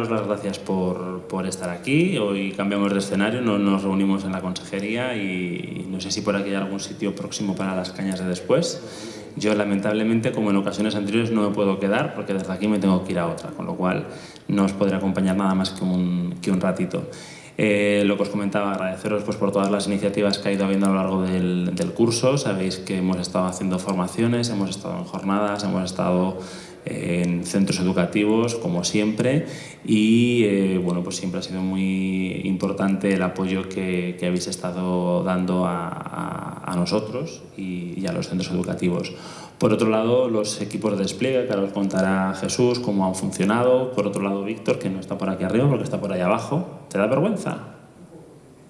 daros las gracias por, por, estar aquí. Hoy cambiamos de escenario, no nos reunimos en la consejería y no sé si por aquí hay algún sitio próximo para las cañas de después. Yo lamentablemente, como en ocasiones anteriores, no me puedo quedar porque desde aquí me tengo que ir a otra, con lo cual no os podré acompañar nada más que un, que un ratito. Eh, lo que os comentaba, agradeceros pues, por todas las iniciativas que ha ido habiendo a lo largo del, del curso. Sabéis que hemos estado haciendo formaciones, hemos estado en jornadas, hemos estado en centros educativos, como siempre, y eh, bueno, pues siempre ha sido muy importante el apoyo que, que habéis estado dando a, a, a nosotros y, y, a los centros educativos. Por otro lado, los equipos de despliegue, que ahora os contará Jesús cómo han funcionado. Por otro lado, Víctor, que no está por aquí arriba porque está por ahí abajo. ¿Te da vergüenza?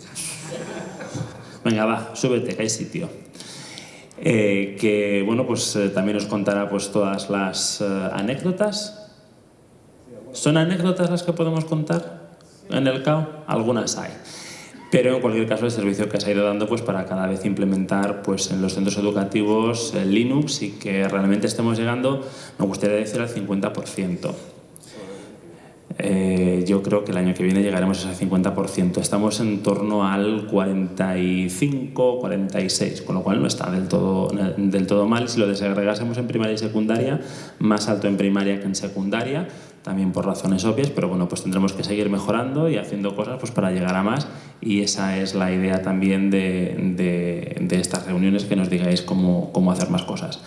Venga, va, súbete, que hay sitio. Eh, que bueno, pues eh, también os contará pues, todas las eh, anécdotas. ¿Son anécdotas las que podemos contar en el CAO? Algunas hay. Pero en cualquier caso el servicio que se ha ido dando pues, para cada vez implementar pues, en los centros educativos el Linux y que realmente estemos llegando, me gustaría decir, al 50%. Eh, yo creo que el año que viene llegaremos a ese 50%. Estamos en torno al 45, 46, con lo cual no está del todo, mal. Si lo desagregásemos en primaria y secundaria, más alto en primaria que en secundaria, también por razones obvias, pero bueno, pues tendremos que seguir mejorando y haciendo cosas pues, para llegar a más y esa es la idea también de, de, de estas reuniones, que nos digáis cómo hacer más cosas.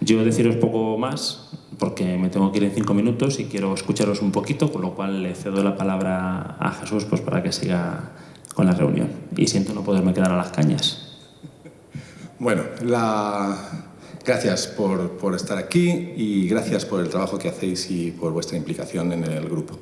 Yo deciros poco más, porque me tengo que ir en cinco minutos y quiero escucharos un poquito, con lo cual le cedo la palabra a Jesús pues, para que siga con la reunión. Y siento no poderme quedar a las cañas. Bueno, la... gracias por, por estar aquí y gracias por el trabajo que hacéis y por vuestra implicación en el grupo.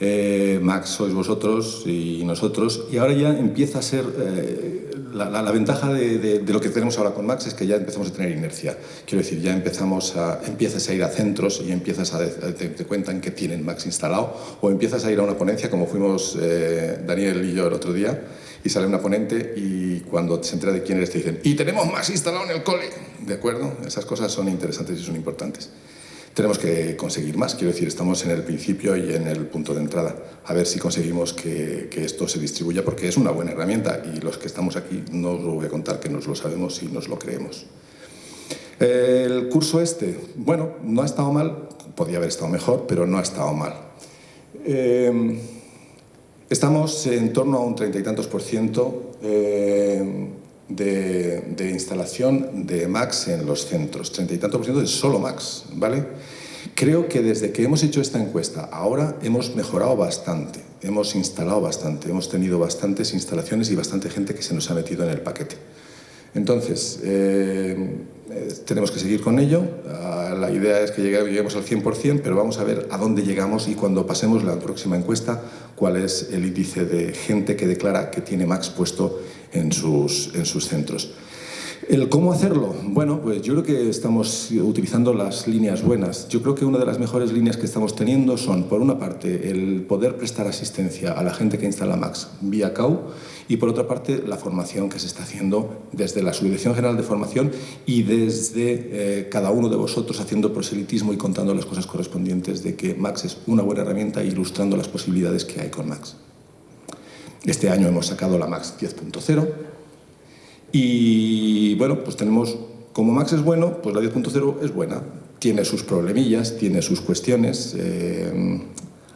Eh, Max sois vosotros y nosotros, y ahora ya empieza a ser eh, la, la, la, ventaja de, de, de, lo que tenemos ahora con Max es que ya empezamos a tener inercia. Quiero decir, ya empezamos a, empiezas a ir a centros y empiezas a te, te cuentan que tienen Max instalado, o empiezas a ir a una ponencia, como fuimos eh, Daniel y yo el otro día, y sale una ponente y cuando se entera de quién eres te dicen ¡y tenemos Max instalado en el cole! ¿De acuerdo? Esas cosas son interesantes y son importantes tenemos que conseguir más. Quiero decir, estamos en el principio y en el punto de entrada. A ver si conseguimos que, que, esto se distribuya, porque es una buena herramienta y los que estamos aquí no os lo voy a contar que nos lo sabemos y nos lo creemos. El curso este, bueno, no ha estado mal, podía haber estado mejor, pero no ha estado mal. Eh, estamos en torno a un treinta y tantos por ciento eh, de, instalación de Max en los centros, treinta y tanto por ciento de solo Max, ¿vale? Creo que desde que hemos hecho esta encuesta, ahora hemos mejorado bastante, hemos instalado bastante, hemos tenido bastantes instalaciones y bastante gente que se nos ha metido en el paquete. Entonces, eh, tenemos que seguir con ello. Uh, la idea es que lleguemos al 100%, pero vamos a ver a dónde llegamos y cuando pasemos la próxima encuesta, cuál es el índice de gente que declara que tiene Max puesto en sus, en sus centros. ¿El cómo hacerlo? Bueno, pues yo creo que estamos utilizando las líneas buenas. Yo creo que una de las mejores líneas que estamos teniendo son, por una parte, el poder prestar asistencia a la gente que instala Max vía CAU y, por otra parte, la formación que se está haciendo desde la Subdirección General de Formación y desde eh, cada uno de vosotros haciendo proselitismo y contando las cosas correspondientes de que Max es una buena herramienta e ilustrando las posibilidades que hay con Max. Este año hemos sacado la Max 10.0 y bueno, pues tenemos, como Max es bueno, pues la 10.0 es buena. Tiene sus problemillas, tiene sus cuestiones. Eh,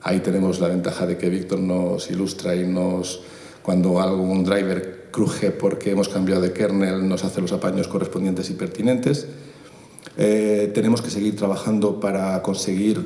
ahí tenemos la ventaja de que Víctor nos ilustra y nos, cuando algún driver cruje porque hemos cambiado de kernel, nos hace los apaños correspondientes y pertinentes. Eh, tenemos que seguir trabajando para conseguir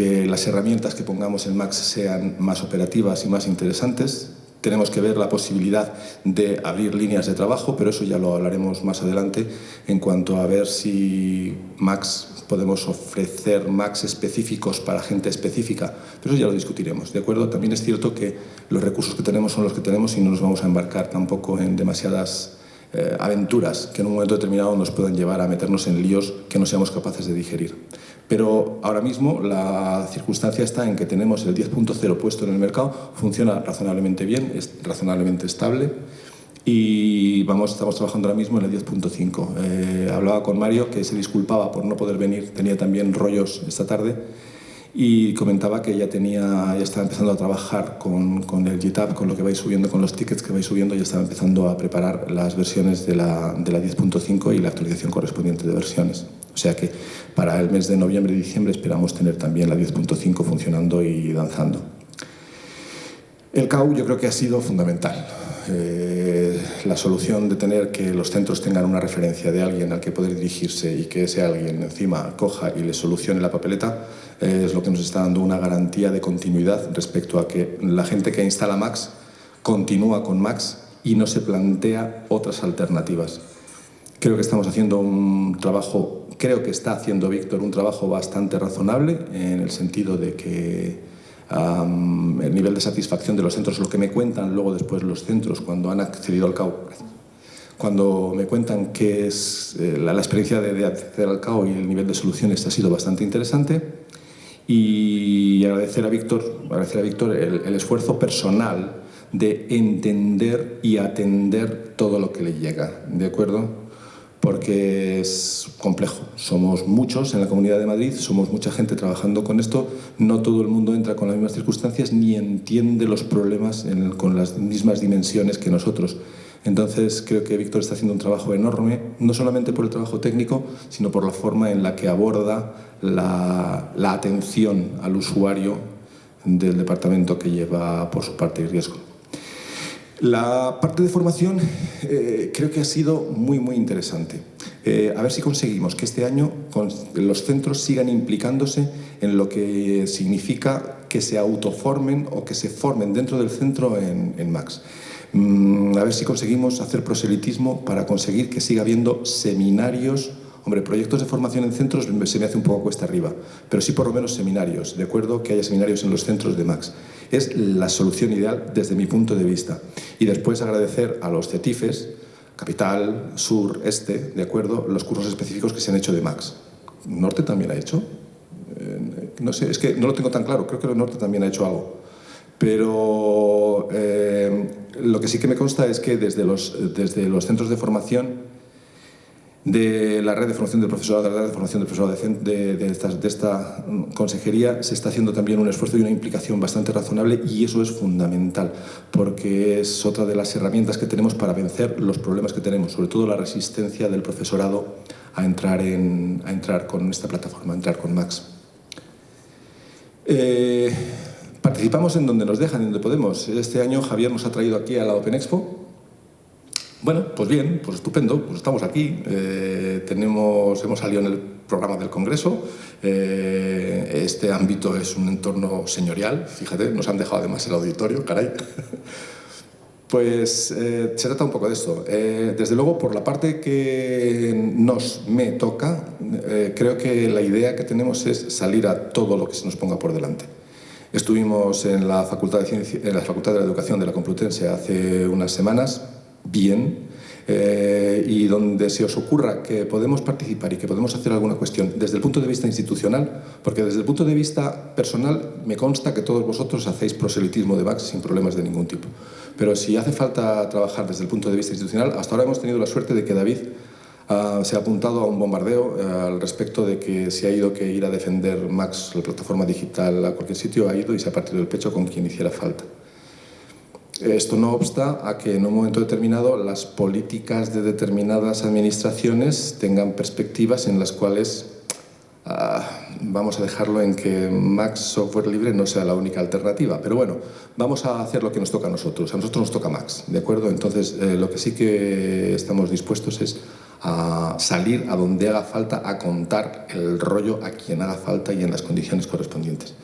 que las herramientas que pongamos en Max sean más operativas y más interesantes. Tenemos que ver la posibilidad de abrir líneas de trabajo, pero eso ya lo hablaremos más adelante en cuanto a ver si Max podemos ofrecer Max específicos para gente específica, pero eso ya lo discutiremos, ¿de acuerdo? También es cierto que los recursos que tenemos son los que tenemos y no nos vamos a embarcar tampoco en demasiadas eh, aventuras que en un momento determinado nos puedan llevar a meternos en líos que no seamos capaces de digerir. Pero ahora mismo la circunstancia está en que tenemos el 10.0 puesto en el mercado, funciona razonablemente bien, es razonablemente estable y vamos, estamos trabajando ahora mismo en el 10.5. Eh, hablaba con Mario que se disculpaba por no poder venir, tenía también rollos esta tarde y comentaba que ya, tenía, ya estaba empezando a trabajar con, con el GitHub, con lo que vais subiendo, con los tickets que vais subiendo, ya estaba empezando a preparar las versiones de la, de la 10.5 y la actualización correspondiente de versiones. O sea que para el mes de noviembre y diciembre esperamos tener también la 10.5 funcionando y danzando. El CAU yo creo que ha sido fundamental. Eh, la solución de tener que los centros tengan una referencia de alguien al que poder dirigirse y que ese alguien encima coja y le solucione la papeleta eh, es lo que nos está dando una garantía de continuidad respecto a que la gente que instala Max continúa con Max y no se plantea otras alternativas. Creo que estamos haciendo un trabajo, creo que está haciendo Víctor un trabajo bastante razonable en el sentido de que el nivel de satisfacción de los centros, lo que me cuentan luego después los centros cuando han accedido al CAO, cuando me cuentan que es eh, la, experiencia de, acceder al CAO y el nivel de soluciones ha sido bastante interesante y agradecer a Víctor, agradecer a Víctor el esfuerzo personal de entender y atender todo lo que le llega, ¿de acuerdo? Porque es complejo. Somos muchos en la Comunidad de Madrid, somos mucha gente trabajando con esto, no todo el mundo entra con las mismas circunstancias ni entiende los problemas con las mismas dimensiones que nosotros. Entonces creo que Víctor está haciendo un trabajo enorme, no solamente por el trabajo técnico, sino por la forma en la que aborda la, atención al usuario del departamento que lleva por su parte el riesgo. La parte de formación eh, creo que ha sido muy, muy interesante. Eh, a ver si conseguimos que este año los centros sigan implicándose en lo que significa que se autoformen o que se formen dentro del centro en, MAX. Mm, a ver si conseguimos hacer proselitismo para conseguir que siga habiendo seminarios Hombre, proyectos de formación en centros se me hace un poco cuesta arriba, pero sí por lo menos seminarios, de acuerdo que haya seminarios en los centros de MAX. Es la solución ideal desde mi punto de vista. Y después agradecer a los CETIFES, Capital, Sur, Este, de acuerdo, los cursos específicos que se han hecho de MAX. ¿Norte también ha hecho? Eh, no sé, es que no lo tengo tan claro, creo que el Norte también ha hecho algo. Pero eh, lo que sí que me consta es que desde los, desde los centros de formación de la red de formación del profesorado, de la red de formación del profesorado de, esta, esta, consejería, se está haciendo también un esfuerzo y una implicación bastante razonable y eso es fundamental, porque es otra de las herramientas que tenemos para vencer los problemas que tenemos, sobre todo la resistencia del profesorado a entrar, en, a entrar con esta plataforma, a entrar con Max. Eh, participamos en donde nos dejan, en donde podemos. Este año Javier nos ha traído aquí a la Open Expo, bueno, pues bien, pues estupendo, pues estamos aquí, eh, tenemos, hemos salido en el programa del Congreso, eh, este ámbito es un entorno señorial, fíjate, nos han dejado además el auditorio, caray. Pues eh, se trata un poco de esto. desde luego, por la parte que nos, me toca, creo que la idea que tenemos es salir a todo lo que se nos ponga por delante. Estuvimos en la Facultad de, en la, Facultad de la Educación de la Complutense hace unas semanas, bien eh, y donde se os ocurra que podemos participar y que podemos hacer alguna cuestión desde el punto de vista institucional, porque desde el punto de vista personal me consta que todos vosotros hacéis proselitismo de VAX sin problemas de ningún tipo. Pero si hace falta trabajar desde el punto de vista institucional, hasta ahora hemos tenido la suerte de que David uh, se ha apuntado a un bombardeo uh, al respecto de que se ha ido que ir a defender Max, la plataforma digital, a cualquier sitio, ha ido y se ha partido el pecho con quien hiciera falta. Esto no obsta a que en un momento determinado las políticas de determinadas administraciones tengan perspectivas en las cuales ah, vamos a dejarlo en que Max Software Libre no sea la única alternativa. Pero bueno, vamos a hacer lo que nos toca a nosotros. A nosotros nos toca Max, ¿de acuerdo? Entonces, eh, lo que sí que estamos dispuestos es a salir a donde haga falta, a contar el rollo a quien haga falta y en las condiciones correspondientes.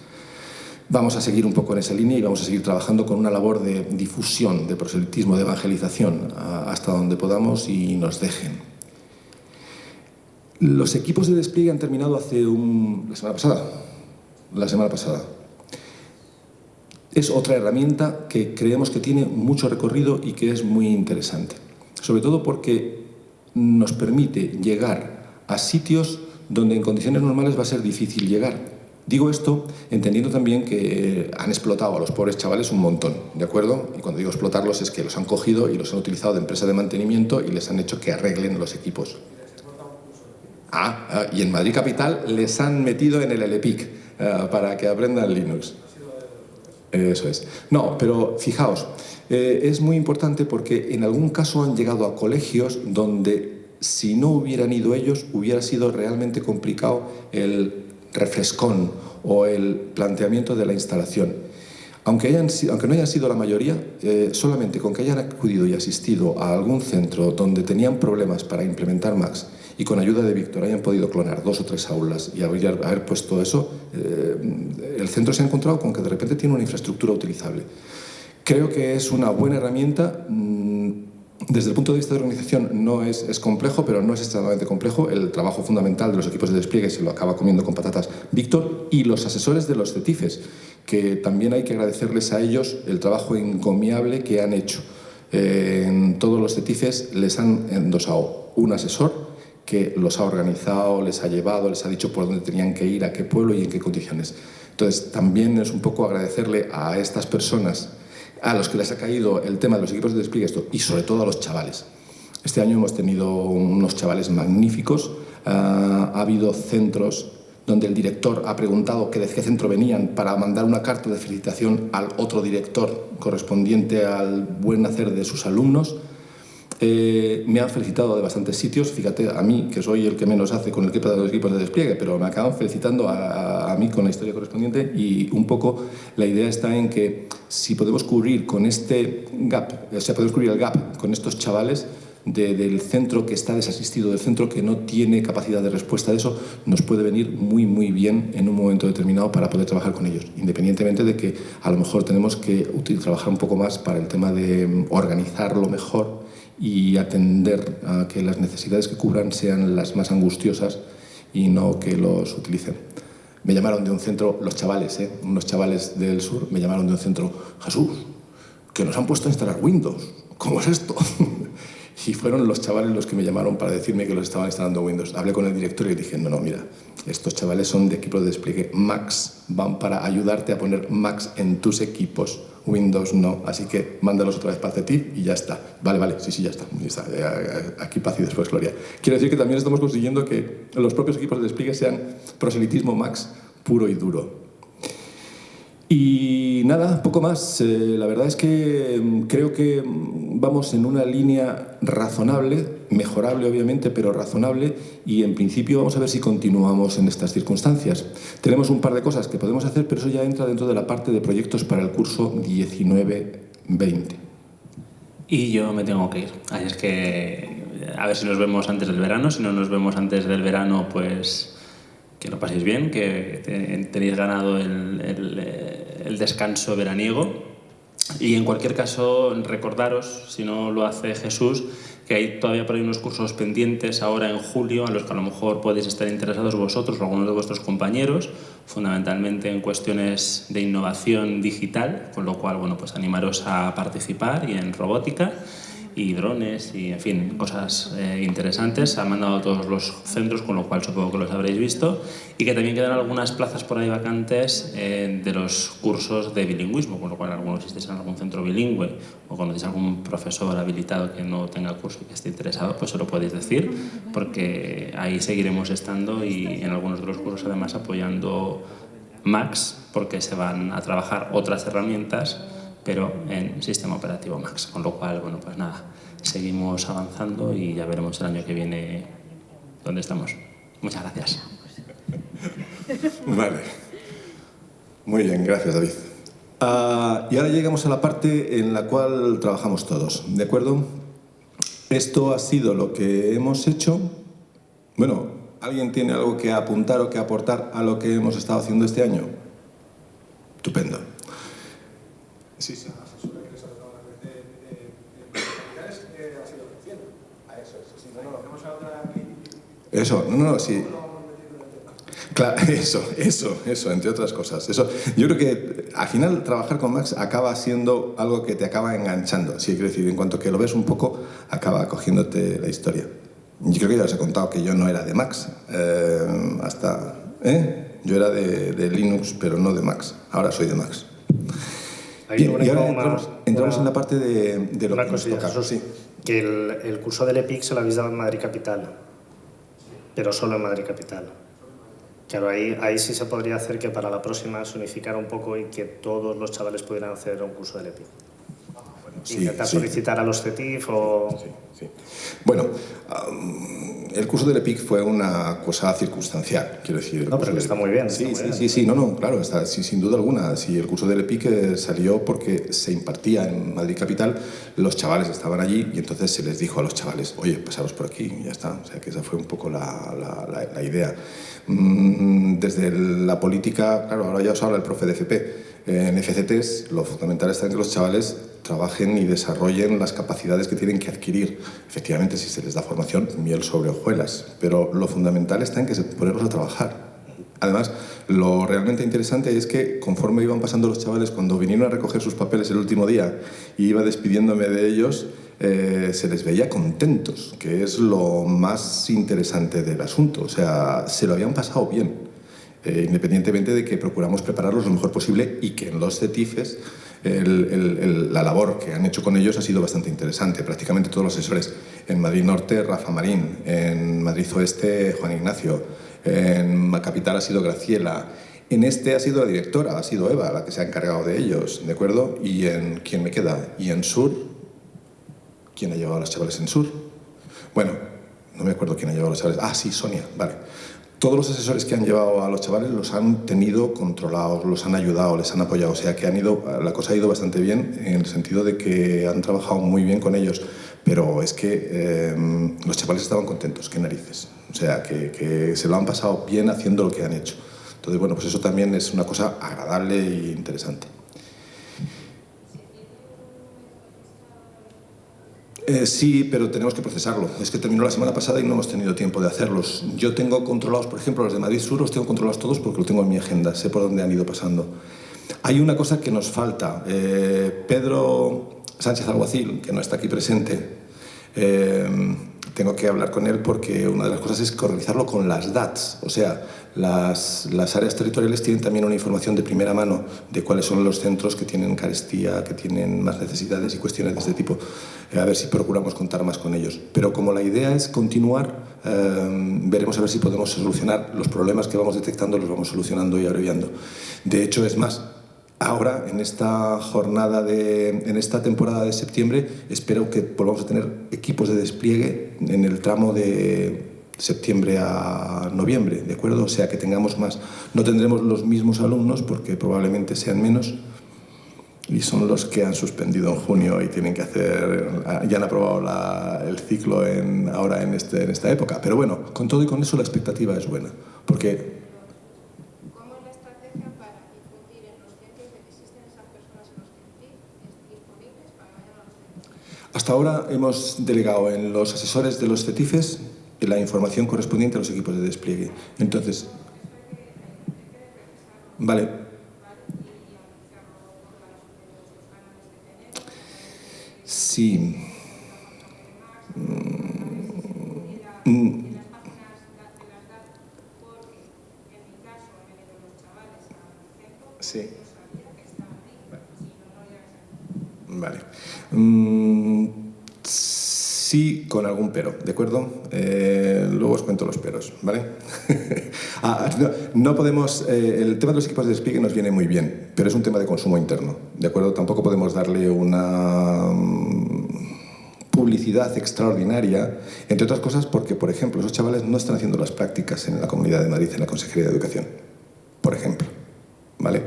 Vamos a seguir un poco en esa línea y vamos a seguir trabajando con una labor de difusión, de proselitismo, de evangelización, hasta donde podamos y nos dejen. Los equipos de despliegue han terminado hace un... la semana pasada. La semana pasada. Es otra herramienta que creemos que tiene mucho recorrido y que es muy interesante. Sobre todo porque nos permite llegar a sitios donde en condiciones normales va a ser difícil llegar Digo esto entendiendo también que han explotado a los pobres chavales un montón, ¿de acuerdo? Y cuando digo explotarlos es que los han cogido y los han utilizado de empresa de mantenimiento y les han hecho que arreglen los equipos. Ah, ah, y en Madrid Capital les han metido en el LPIC eh, para que aprendan Linux. Eso es. No, pero fijaos, eh, es muy importante porque en algún caso han llegado a colegios donde si no hubieran ido ellos hubiera sido realmente complicado el refrescón o el planteamiento de la instalación. Aunque, hayan, aunque no hayan sido la mayoría, eh, solamente con que hayan acudido y asistido a algún centro donde tenían problemas para implementar Max y con ayuda de Víctor hayan podido clonar dos o tres aulas y haber, haber puesto eso, eh, el centro se ha encontrado con que de repente tiene una infraestructura utilizable. Creo que es una buena herramienta. Mm, desde el punto de vista de organización no es, es, complejo, pero no es extremadamente complejo. El trabajo fundamental de los equipos de despliegue se lo acaba comiendo con patatas Víctor y los asesores de los CETIFES, que también hay que agradecerles a ellos el trabajo encomiable que han hecho. Eh, en todos los CETIFES les han endosado un asesor que los ha organizado, les ha llevado, les ha dicho por dónde tenían que ir, a qué pueblo y en qué condiciones. Entonces, también es un poco agradecerle a estas personas a los que les ha caído el tema de los equipos de despliegue esto, y sobre todo a los chavales. Este año hemos tenido unos chavales magníficos, ah, ha habido centros donde el director ha preguntado que de qué centro venían para mandar una carta de felicitación al otro director correspondiente al buen hacer de sus alumnos. Eh, me han felicitado de bastantes sitios, fíjate, a mí, que soy el que menos hace con el equipo de los equipos de despliegue, pero me acaban felicitando a, mí con la historia correspondiente y un poco la idea está en que si podemos cubrir con este gap, o sea, podemos cubrir el gap con estos chavales del centro que está desasistido, del centro que no tiene capacidad de respuesta de eso, nos puede venir muy, muy bien en un momento determinado para poder trabajar con ellos, independientemente de que a lo mejor tenemos que trabajar un poco más para el tema de organizarlo mejor y atender a que las necesidades que cubran sean las más angustiosas y no que los utilicen. Me llamaron de un centro, los chavales, ¿eh? unos chavales del sur, me llamaron de un centro, Jesús, que nos han puesto a instalar Windows, ¿cómo es esto? y fueron los chavales los que me llamaron para decirme que los estaban instalando Windows. Hablé con el director y le dije, no, no, mira, estos chavales son de equipo de despliegue Max, van para ayudarte a poner Max en tus equipos, Windows no, así que mándalos otra vez para ti y ya está. Vale, vale, sí, sí, ya está. Aquí paz y después gloria. Quiero decir que también estamos consiguiendo que los propios equipos de despliegue sean proselitismo Max puro y duro. Y nada, poco más. Eh, la verdad es que mm, creo que mm, vamos en una línea razonable, mejorable obviamente, pero razonable y en principio vamos a ver si continuamos en estas circunstancias. Tenemos un par de cosas que podemos hacer, pero eso ya entra dentro de la parte de proyectos para el curso 19-20. Y yo me tengo que ir. Así es que a ver si nos vemos antes del verano. Si no nos vemos antes del verano, pues que lo paséis bien, que tenéis ganado el, descanso veraniego. Y en cualquier caso, recordaros, si no lo hace Jesús, que hay todavía por ahí unos cursos pendientes ahora en julio a los que a lo mejor podéis estar interesados vosotros o algunos de vuestros compañeros, fundamentalmente en cuestiones de innovación digital, con lo cual, bueno, pues animaros a participar y en robótica y drones y, en fin, cosas eh, interesantes. Se han mandado a todos los centros, con lo cual supongo que los habréis visto. Y que también quedan algunas plazas por ahí vacantes eh, de los cursos de bilingüismo, con lo cual algunos estéis en algún centro bilingüe o conocéis algún profesor habilitado que no tenga curso y que esté interesado, pues se lo podéis decir, porque ahí seguiremos estando y en algunos de los cursos además apoyando Max, porque se van a trabajar otras herramientas pero en sistema operativo Max. Con lo cual, bueno, pues nada, seguimos avanzando y ya veremos el año que viene dónde estamos. Muchas gracias. Vale. Muy bien, gracias David. Ah, y ahora llegamos a la parte en la cual trabajamos todos, ¿de acuerdo? Esto ha sido lo que hemos hecho. Bueno, ¿alguien tiene algo que apuntar o que aportar a lo que hemos estado haciendo este año? Estupendo. Sí, sí. Eso, no, no, sí. Claro, eso, eso, eso, entre otras cosas. Eso, yo creo que al final trabajar con Max acaba siendo algo que te acaba enganchando. Sí, quiero decir, en cuanto que lo ves un poco, acaba cogiéndote la historia. Yo creo que ya os he contado que yo no era de Max. Eh, hasta, ¿eh? Yo era de, de Linux, pero no de Max. Ahora soy de Max y ahora entramos, en la parte de, de lo una que cosilla, Eso sí, que el, el, curso del EPIC se lo habéis dado en Madrid Capital. pero solo en Madrid Capital. Claro, ahí, ahí sí se podría hacer que para la próxima se unificara un poco y que todos los chavales pudieran hacer un curso de EPIC. Sí, intentar solicitar a los CETIF o... Sí, sí. Bueno, el curso del EPIC fue una cosa circunstancial, quiero decir. No, pero que está muy bien. Sí, sí, sí, sí, no, no, claro, está, sin duda alguna. Si el curso del EPIC eh, salió porque se impartía en Madrid Capital, los chavales estaban allí y entonces se les dijo a los chavales, oye, pasaros por aquí y ya está. O sea, que esa fue un poco la, la, la idea. Mm, desde la política, claro, ahora ya os habla el profe de FP, en FCTs lo fundamental en que los chavales trabajen y desarrollen las capacidades que tienen que adquirir. Efectivamente, si se les da formación, miel sobre hojuelas, pero lo fundamental está en que se ponerlos a trabajar. Además, lo realmente interesante es que conforme iban pasando los chavales, cuando vinieron a recoger sus papeles el último día y iba despidiéndome de ellos, eh, se les veía contentos, que es lo más interesante del asunto. O sea, se lo habían pasado bien. Eh, independientemente de que procuramos prepararlos lo mejor posible y que en los CETIFES la labor que han hecho con ellos ha sido bastante interesante. Prácticamente todos los asesores en Madrid Norte, Rafa Marín, en Madrid Oeste, Juan Ignacio, en Capital ha sido Graciela, en este ha sido la directora, ha sido Eva la que se ha encargado de ellos, ¿de acuerdo? ¿Y en quién me queda? ¿Y en Sur? ¿Quién ha llevado a los chavales en Sur? Bueno, no me acuerdo quién ha llevado a los chavales. Ah, sí, Sonia, vale todos los asesores que han llevado a los chavales los han tenido controlados, los han ayudado, les han apoyado, o sea que han ido, la cosa ha ido bastante bien en el sentido de que han trabajado muy bien con ellos, pero es que eh, los chavales estaban contentos, qué narices, o sea que, se lo han pasado bien haciendo lo que han hecho. Entonces, bueno, pues eso también es una cosa agradable e interesante. Eh, sí, pero tenemos que procesarlo. Es que terminó la semana pasada y no hemos tenido tiempo de hacerlos. Yo tengo controlados, por ejemplo, los de Madrid Sur, los tengo controlados todos porque lo tengo en mi agenda, sé por dónde han ido pasando. Hay una cosa que nos falta. Eh, Pedro Sánchez Alguacil, que no está aquí presente, eh, tengo que hablar con él porque una de las cosas es correlizarlo con las DATs, o sea, las, las, áreas territoriales tienen también una información de primera mano de cuáles son los centros que tienen carestía, que tienen más necesidades y cuestiones de este tipo. Eh, a ver si procuramos contar más con ellos. Pero como la idea es continuar, eh, veremos a ver si podemos solucionar los problemas que vamos detectando, los vamos solucionando y abreviando. De hecho, es más, Ahora, en esta jornada, de, en esta temporada de septiembre, espero que volvamos a tener equipos de despliegue en el tramo de septiembre a noviembre, ¿de acuerdo? O sea, que tengamos más. No tendremos los mismos alumnos porque probablemente sean menos y son los que han suspendido en junio y tienen que hacer, ya han aprobado el ciclo en, ahora en, este, en esta época. Pero bueno, con todo y con eso la expectativa es buena, porque Hasta ahora hemos delegado en los asesores de los CETIFES la información correspondiente a los equipos de despliegue. Entonces, vale. Sí. Mm. Sí. Vale. Mm, sí, con algún pero, ¿de acuerdo? Eh, luego os cuento los peros, ¿vale? Ah, no, podemos... Eh, el tema de los equipos de despliegue nos viene muy bien, pero es un tema de consumo interno, ¿de acuerdo? Tampoco podemos darle una mm, publicidad extraordinaria, entre otras cosas porque, por ejemplo, esos chavales no están haciendo las prácticas en la Comunidad de Madrid, en la Consejería de Educación, por ejemplo, ¿vale?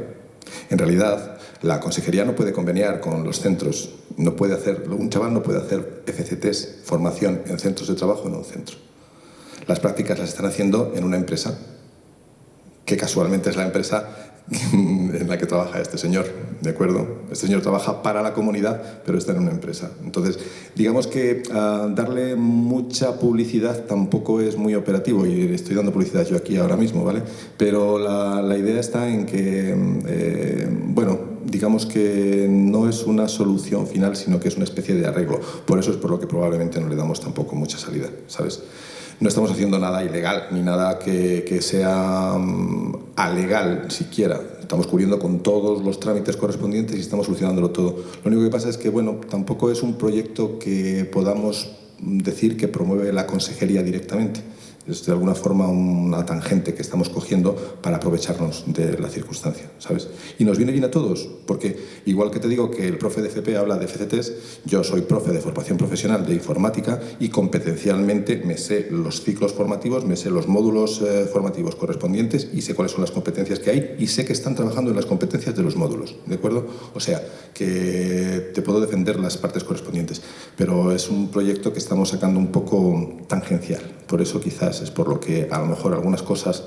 En realidad, la consejería no puede conveniar con los centros, no puede hacer, un chaval no puede hacer FCTs, formación en centros de trabajo en un centro. Las prácticas las están haciendo en una empresa, que casualmente es la empresa en la que trabaja este señor, ¿de acuerdo? Este señor trabaja para la comunidad, pero está en una empresa. Entonces, digamos que ah, darle mucha publicidad tampoco es muy operativo, y estoy dando publicidad yo aquí ahora mismo, ¿vale? Pero la, idea está en que, eh, bueno, digamos que no es una solución final, sino que es una especie de arreglo. Por eso es por lo que probablemente no le damos tampoco mucha salida, ¿sabes? No estamos haciendo nada ilegal ni nada que, sea um, alegal siquiera. Estamos cubriendo con todos los trámites correspondientes y estamos solucionándolo todo. Lo único que pasa es que, bueno, tampoco es un proyecto que podamos decir que promueve la consejería directamente. Es de alguna forma una tangente que estamos cogiendo para aprovecharnos de la circunstancia, ¿sabes? Y nos viene bien a todos, porque igual que te digo que el profe de FP habla de FCTs, yo soy profe de formación profesional de informática y competencialmente me sé los ciclos formativos, me sé los módulos eh, formativos correspondientes y sé cuáles son las competencias que hay y sé que están trabajando en las competencias de los módulos, ¿de acuerdo? O sea, que te puedo defender las partes correspondientes, pero es un proyecto que estamos sacando un poco tangencial, por eso quizás es por lo que a lo mejor algunas cosas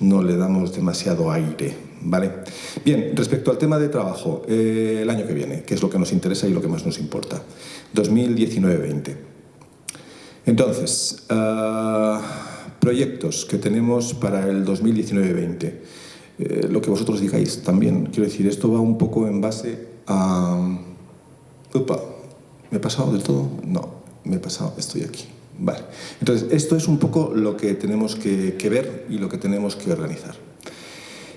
no le damos demasiado aire. ¿vale? Bien, respecto al tema de trabajo, eh, el año que viene, que es lo que nos interesa y lo que más nos importa, 2019-20. Entonces, ah, proyectos que tenemos para el 2019-20. Eh, lo que vosotros digáis también, quiero decir, esto va un poco en base a... Upa, ¿me he pasado del todo? No, me he pasado, estoy aquí. Vale. Entonces, esto es un poco lo que tenemos que, ver y lo que tenemos que organizar.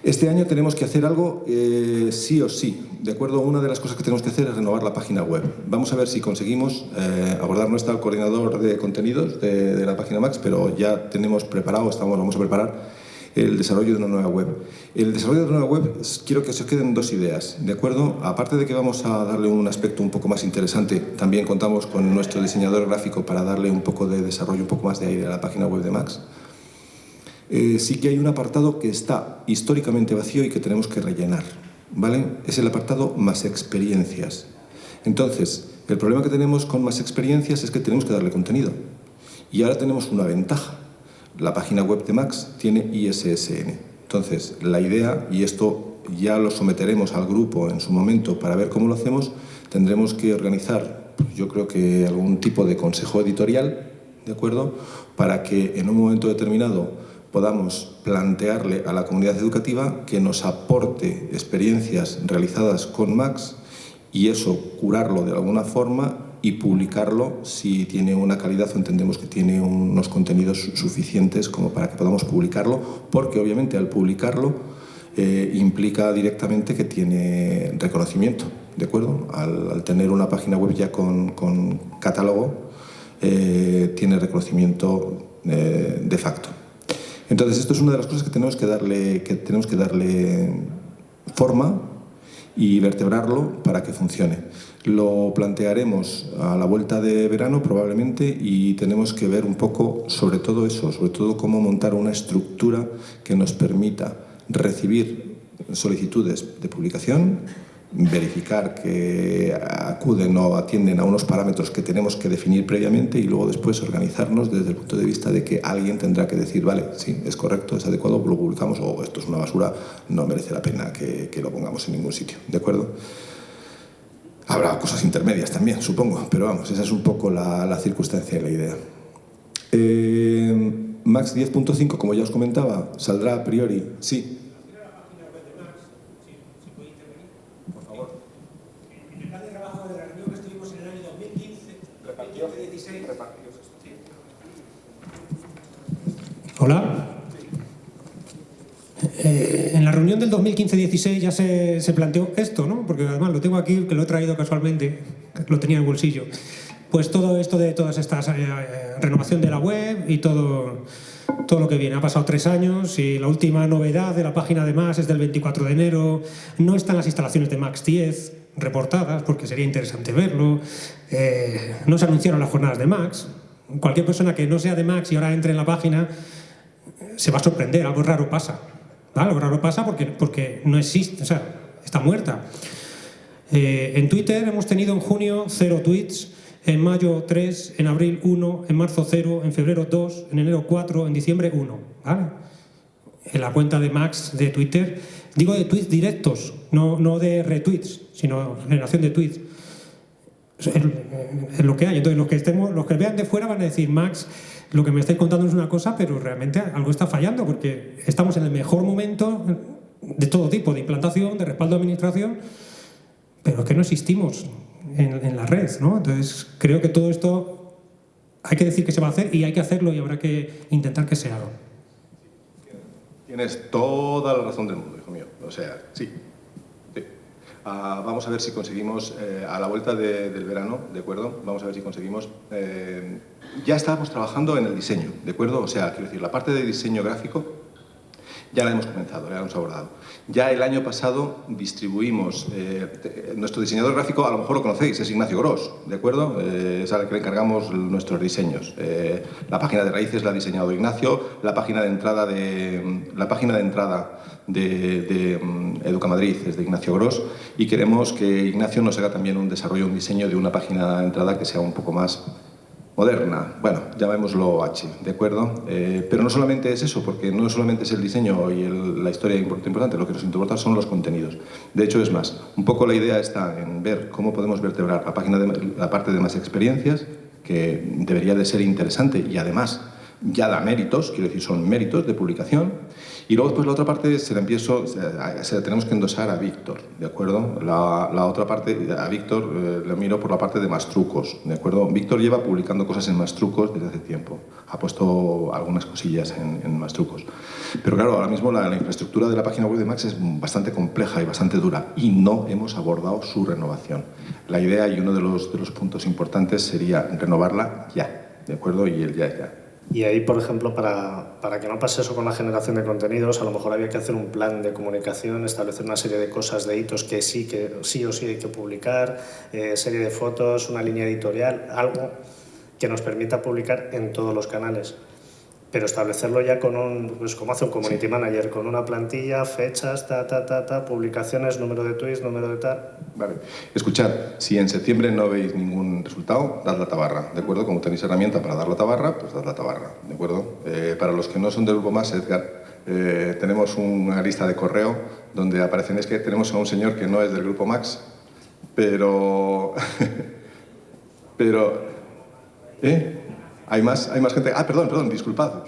Este año tenemos que hacer algo eh, sí o sí, ¿de acuerdo? Una de las cosas que tenemos que hacer es renovar la página web. Vamos a ver si conseguimos eh, abordar, no está el coordinador de contenidos de, de, la página Max, pero ya tenemos preparado, estamos, vamos a preparar el desarrollo de una nueva web. El desarrollo de una nueva web, quiero que se queden dos ideas, ¿de acuerdo? Aparte de que vamos a darle un aspecto un poco más interesante, también contamos con nuestro diseñador gráfico para darle un poco de desarrollo, un poco más de aire a la página web de Max. Eh, sí que hay un apartado que está históricamente vacío y que tenemos que rellenar, ¿vale? Es el apartado más experiencias. Entonces, el problema que tenemos con más experiencias es que tenemos que darle contenido. Y ahora tenemos una ventaja, la página web de Max tiene ISSN. Entonces, la idea, y esto ya lo someteremos al grupo en su momento para ver cómo lo hacemos, tendremos que organizar, pues, yo creo que algún tipo de consejo editorial, ¿de acuerdo?, para que en un momento determinado podamos plantearle a la comunidad educativa que nos aporte experiencias realizadas con Max y eso curarlo de alguna forma y publicarlo si tiene una calidad o entendemos que tiene unos contenidos suficientes como para que podamos publicarlo, porque obviamente al publicarlo eh, implica directamente que tiene reconocimiento, ¿de acuerdo? Al, tener una página web ya con, catálogo, eh, tiene reconocimiento eh, de facto. Entonces, esto es una de las cosas que tenemos que darle, que tenemos que darle forma y vertebrarlo para que funcione. Lo plantearemos a la vuelta de verano probablemente y tenemos que ver un poco sobre todo eso, sobre todo cómo montar una estructura que nos permita recibir solicitudes de publicación, verificar que acuden o atienden a unos parámetros que tenemos que definir previamente y luego después organizarnos desde el punto de vista de que alguien tendrá que decir, vale, sí, es correcto, es adecuado, lo publicamos o esto es una basura, no merece la pena que, que lo pongamos en ningún sitio, ¿de acuerdo? Habrá cosas intermedias también, supongo, pero vamos, esa es un poco la, circunstancia y la idea. Eh, Max 10.5, como ya os comentaba, saldrá a priori, sí. Por favor. En el plan de trabajo de la reunión que estuvimos en el año 2015, 2016, Hola. Eh, reunión del 2015-16 ya se, planteó esto, ¿no? porque además lo tengo aquí, que lo he traído casualmente, lo tenía en el bolsillo. Pues todo esto de todas estas eh, eh, renovación de la web y todo, todo lo que viene. Ha pasado tres años y la última novedad de la página de Max es del 24 de enero. No están las instalaciones de Max 10 reportadas, porque sería interesante verlo. no se anunciaron las jornadas de Max. Cualquier persona que no sea de Max y ahora entre en la página se va a sorprender, algo raro pasa. Algo raro pasa porque, porque no existe, o sea, está muerta. Eh, en Twitter hemos tenido en junio cero tweets, en mayo 3, en abril 1, en marzo 0, en febrero 2, en enero 4, en diciembre 1. ¿vale? En la cuenta de Max de Twitter, digo de tweets directos, no, no de retweets, sino generación de tweets. Es, lo que hay. Entonces, los que, estemos, los que vean de fuera van a decir, Max, lo que me estáis contando es una cosa, pero realmente algo está fallando, porque estamos en el mejor momento de todo tipo, de implantación, de respaldo de administración, pero es que no existimos en, la red, ¿no? Entonces, creo que todo esto hay que decir que se va a hacer y hay que hacerlo y habrá que intentar que se haga. Tienes toda la razón del mundo, hijo mío. O sea, sí. Ah, vamos a ver si conseguimos, eh, a la vuelta del verano, ¿de acuerdo? Vamos a ver si conseguimos... Eh, ya estábamos trabajando en el diseño, ¿de acuerdo? O sea, quiero decir, la parte de diseño gráfico ya la hemos comenzado, ya la hemos abordado. Ya el año pasado distribuimos, eh, nuestro diseñador gráfico, a lo mejor lo conocéis, es Ignacio Gross, ¿de acuerdo? es al que le encargamos nuestros diseños. la página de raíces la ha diseñado Ignacio, la página de entrada de, la página de, entrada de, mm, es de Ignacio Gross y queremos que Ignacio nos haga también un desarrollo, un diseño de una página de entrada que sea un poco más moderna, bueno, llamémoslo H, ¿de acuerdo? Eh, pero no solamente es eso, porque no solamente es el diseño y la historia importante, lo que nos importa son los contenidos. De hecho, es más, un poco la idea está en ver cómo podemos vertebrar la, página de, la parte de más experiencias, que debería de ser interesante y además ya da méritos, quiero decir, son méritos de publicación, y luego después la otra parte se la empiezo, se la tenemos que endosar a Víctor, ¿de acuerdo? La, la, otra parte, a Víctor eh, miro por la parte de más trucos, ¿de acuerdo? Víctor lleva publicando cosas en más trucos desde hace tiempo, ha puesto algunas cosillas en, en más trucos. Pero claro, ahora mismo la, la, infraestructura de la página web de Max es bastante compleja y bastante dura y no hemos abordado su renovación. La idea y uno de los, de los puntos importantes sería renovarla ya, ¿de acuerdo? Y el ya ya. Y ahí, por ejemplo, para, para, que no pase eso con la generación de contenidos, a lo mejor había que hacer un plan de comunicación, establecer una serie de cosas, de hitos que sí, que sí o sí hay que publicar, eh, serie de fotos, una línea editorial, algo que nos permita publicar en todos los canales pero establecerlo ya con un, pues como hace un community manager, con una plantilla, fechas, ta, ta, ta, ta, publicaciones, número de tweets, número de tal. Vale. Escuchad, si en septiembre no veis ningún resultado, dad la tabarra, ¿de acuerdo? Como tenéis herramienta para dar la tabarra, pues dad la tabarra, ¿de acuerdo? Eh, para los que no son del grupo más, Edgar, eh, tenemos una lista de correo donde aparecen, es que tenemos a un señor que no es del grupo Max, pero... pero... ¿Eh? Hay más, hay más gente... Ah, perdón, perdón, disculpad.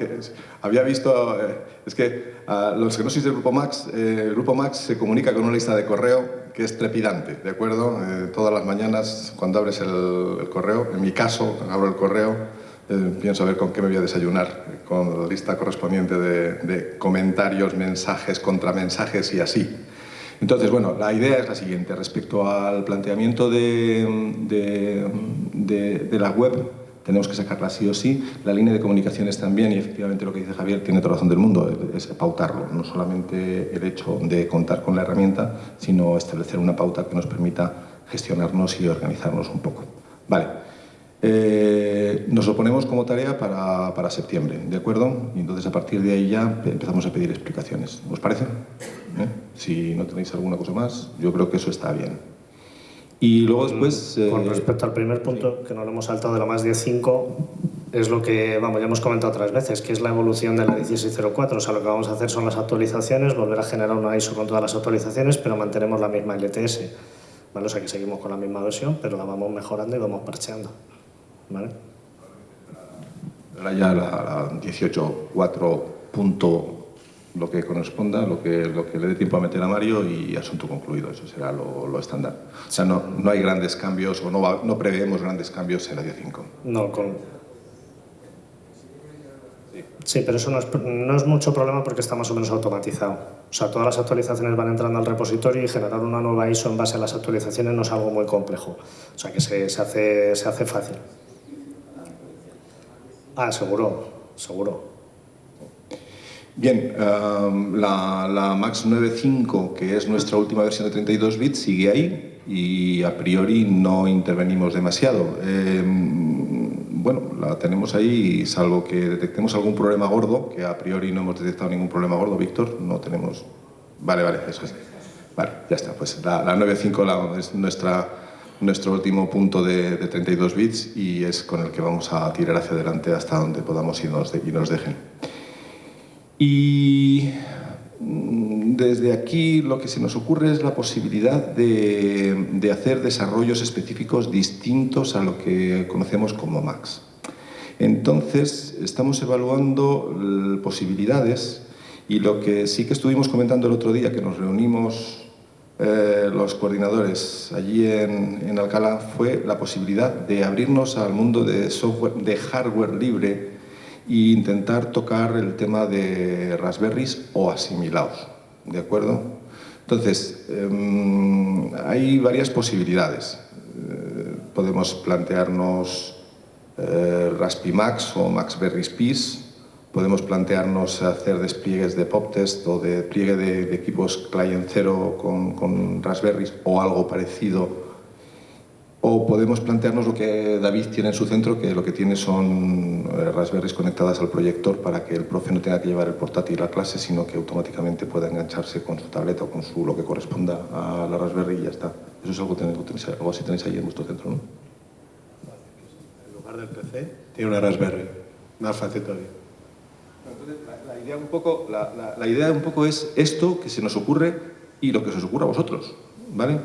Había visto... Eh, es que a los que no sois del Grupo Max, eh, el Grupo Max se comunica con una lista de correo que es trepidante, ¿de acuerdo? Eh, todas las mañanas, cuando abres el, correo, en mi caso, abro el correo, pienso a ver con qué me voy a desayunar, con la lista correspondiente de, comentarios, mensajes, contramensajes y así. Entonces, bueno, la idea es la siguiente. Respecto al planteamiento de, de, de la web, tenemos que sacarla sí o sí. La línea de comunicaciones también, y efectivamente lo que dice Javier tiene toda razón del mundo, es pautarlo. No solamente el hecho de contar con la herramienta, sino establecer una pauta que nos permita gestionarnos y organizarnos un poco. Vale. Eh, nos lo ponemos como tarea para, para, septiembre, ¿de acuerdo? Y entonces a partir de ahí ya empezamos a pedir explicaciones. ¿Os parece? ¿Eh? Si no tenéis alguna cosa más, yo creo que eso está bien. Y luego después... Con eh, respecto al primer punto, que no lo hemos saltado de la más 10.5, es lo que, vamos, ya hemos comentado otras veces, que es la evolución de la 1604. O sea, lo que vamos a hacer son las actualizaciones, volver a generar una ISO con todas las actualizaciones, pero mantenemos la misma LTS. ¿vale? O sea, que seguimos con la misma versión, pero la vamos mejorando y vamos parcheando. ¿vale? Ahora ya la, la 18.4 lo que corresponda, lo que, lo que le dé tiempo a meter a Mario y asunto concluido, eso será lo, lo estándar. O sea, no, no, hay grandes cambios o no, no preveemos grandes cambios en la 10.5. No, con... Sí, pero eso no es, no es, mucho problema porque está más o menos automatizado. O sea, todas las actualizaciones van entrando al repositorio y generar una nueva ISO en base a las actualizaciones no es algo muy complejo. O sea, que se, se hace, se hace fácil. Ah, seguro, seguro. Bien, um, la, la, Max 9.5, que es nuestra última versión de 32 bits, sigue ahí y a priori no intervenimos demasiado. Eh, bueno, la tenemos ahí salvo que detectemos algún problema gordo, que a priori no hemos detectado ningún problema gordo, Víctor, no tenemos... Vale, vale, eso es. Vale, ya está, pues la, la 9.5 es nuestra, nuestro último punto de, de, 32 bits y es con el que vamos a tirar hacia adelante hasta donde podamos y nos, de, y nos dejen. Y mm, desde aquí lo que se nos ocurre es la posibilidad de, hacer desarrollos específicos distintos a lo que conocemos como Max. Entonces, estamos evaluando posibilidades y lo que sí que estuvimos comentando el otro día, que nos reunimos eh, los coordinadores allí en Alcalá, fue la posibilidad de abrirnos al mundo de, software, de hardware libre e intentar tocar el tema de Raspberries o asimilados, ¿de acuerdo? Entonces, em, hay varias posibilidades. Eh, podemos plantearnos eh, Raspi Max o Max Berries podemos plantearnos hacer despliegues de PopTest o de despliegue de, equipos client cero con, con Raspberries o algo parecido o podemos plantearnos lo que David tiene en su centro, que lo que tiene son eh, Raspberries conectadas al proyector para que el profe no tenga que llevar el portátil a clase, sino que automáticamente pueda engancharse con su tableta o con su, lo que corresponda a la Raspberry y ya está. Eso es algo, que tenéis, algo así tenéis ahí en vuestro centro, ¿no? En lugar del PC, tiene una Raspberry. Más fácil todavía. la, idea un poco, la, la idea un poco es esto que se nos ocurre y lo que se os ocurra a vosotros, ¿vale?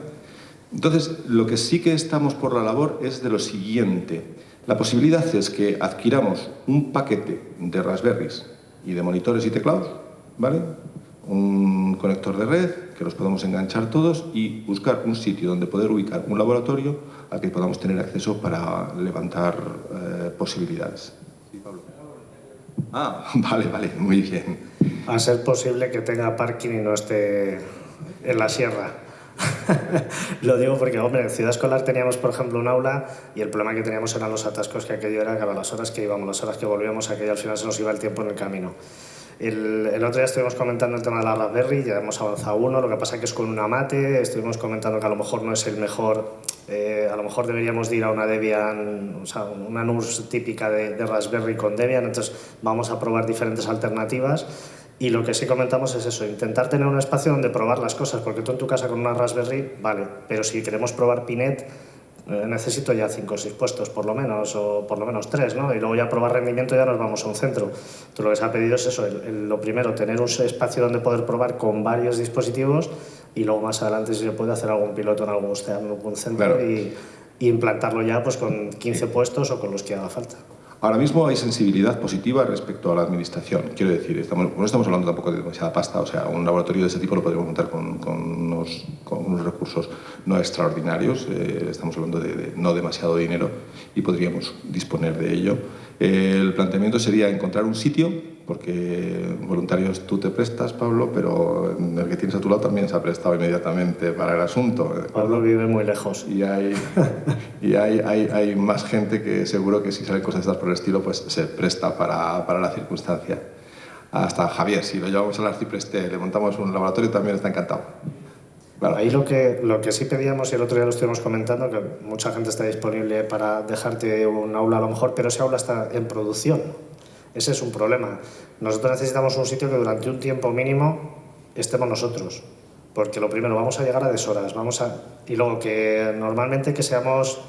Entonces, lo que sí que estamos por la labor es de lo siguiente. La posibilidad es que adquiramos un paquete de Raspberries y de monitores y teclados, ¿vale? un conector de red, que los podamos enganchar todos y buscar un sitio donde poder ubicar un laboratorio al que podamos tener acceso para levantar eh, posibilidades. Sí, Pablo. Ah, vale, vale, muy bien. A ser posible que tenga parking y no esté en la sierra. Lo digo porque, hombre, en Ciudad Escolar teníamos, por ejemplo, un aula y el problema que teníamos eran los atascos, que aquello era que a las horas que íbamos, las horas que volvíamos, aquello al final se nos iba el tiempo en el camino. El, el, otro día estuvimos comentando el tema de la Raspberry, ya hemos avanzado uno, lo que pasa que es con una mate, estuvimos comentando que a lo mejor no es el mejor, eh, a lo mejor deberíamos de ir a una Debian, o sea, una NURS típica de, de Raspberry con Debian, entonces vamos a probar diferentes alternativas y lo que sí comentamos es eso, intentar tener un espacio donde probar las cosas, porque tú en tu casa con una Raspberry, vale, pero si queremos probar Pinet, eh, necesito ya cinco o seis puestos por lo menos, o por lo menos tres, ¿no? Y luego ya probar rendimiento ya nos vamos a un centro. Entonces lo que se ha pedido es eso, lo primero, tener un espacio donde poder probar con varios dispositivos y luego más adelante si se puede hacer algún piloto en algún, algún centro y, y implantarlo ya pues con 15 puestos o con los que haga falta. Ahora mismo hay sensibilidad positiva respecto a la administración. Quiero decir, estamos, no estamos hablando tampoco de demasiada pasta, o sea, un laboratorio de ese tipo lo podríamos montar con, unos, recursos no extraordinarios, eh, estamos hablando de, no demasiado dinero y podríamos disponer de ello. El planteamiento sería encontrar un sitio porque voluntarios tú te prestas, Pablo, pero el que tienes a tu lado también se ha prestado inmediatamente para el asunto. Pablo vive muy lejos. Y hay, y hay, hay, hay, más gente que seguro que si salen cosas estas por el estilo, pues se presta para, para la circunstancia. Hasta Javier, si lo llevamos al Arcipreste, le montamos un laboratorio, también está encantado. Ahí lo que, lo que sí pedíamos, y el otro día lo estuvimos comentando, que mucha gente está disponible para dejarte un aula a lo mejor, pero ese aula está en producción ese es un problema. Nosotros necesitamos un sitio que durante un tiempo mínimo estemos nosotros. Porque lo primero, vamos a llegar a deshoras. Vamos a, y luego que normalmente que seamos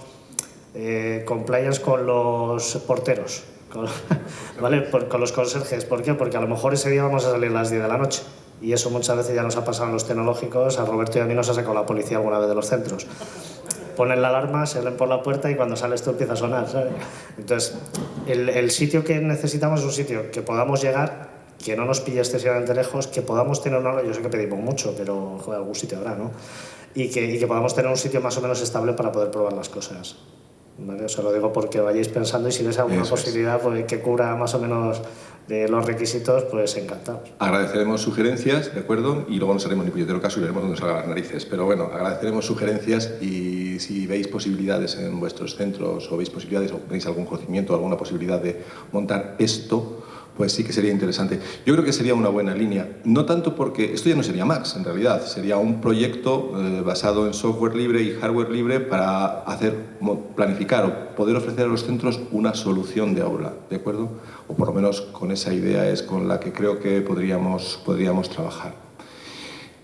eh, compliance con los porteros. Con, ¿vale? con los conserjes. ¿Por qué? Porque a lo mejor ese día vamos a salir a las 10 de la noche. Y eso muchas veces ya nos ha pasado en los tecnológicos. A Roberto y a mí nos ha sacado la policía alguna vez de los centros ponen la alarma, se leen por la puerta y cuando sale esto empieza a sonar. Entonces, el, el, sitio que necesitamos es un sitio que podamos llegar, que no nos pille excesivamente lejos, que podamos tener una... Yo sé que pedimos mucho, pero joder, algún sitio habrá, ¿no? Y que, y que podamos tener un sitio más o menos estable para poder probar las cosas. ¿Vale? Os lo digo porque vayáis pensando y si ves alguna Eso posibilidad es. pues, que cubra más o menos de los requisitos, pues encantados. Agradeceremos sugerencias, ¿de acuerdo? Y luego nos haremos ni puñetero caso y veremos dónde salgan las narices. Pero bueno, agradeceremos sugerencias y si veis posibilidades en vuestros centros o veis posibilidades o tenéis algún conocimiento, alguna posibilidad de montar esto, pues sí que sería interesante. Yo creo que sería una buena línea, no tanto porque esto ya no sería Max, en realidad, sería un proyecto eh, basado en software libre y hardware libre para hacer, planificar o poder ofrecer a los centros una solución de aula, ¿de acuerdo? O por lo menos con esa idea es con la que creo que podríamos, podríamos trabajar.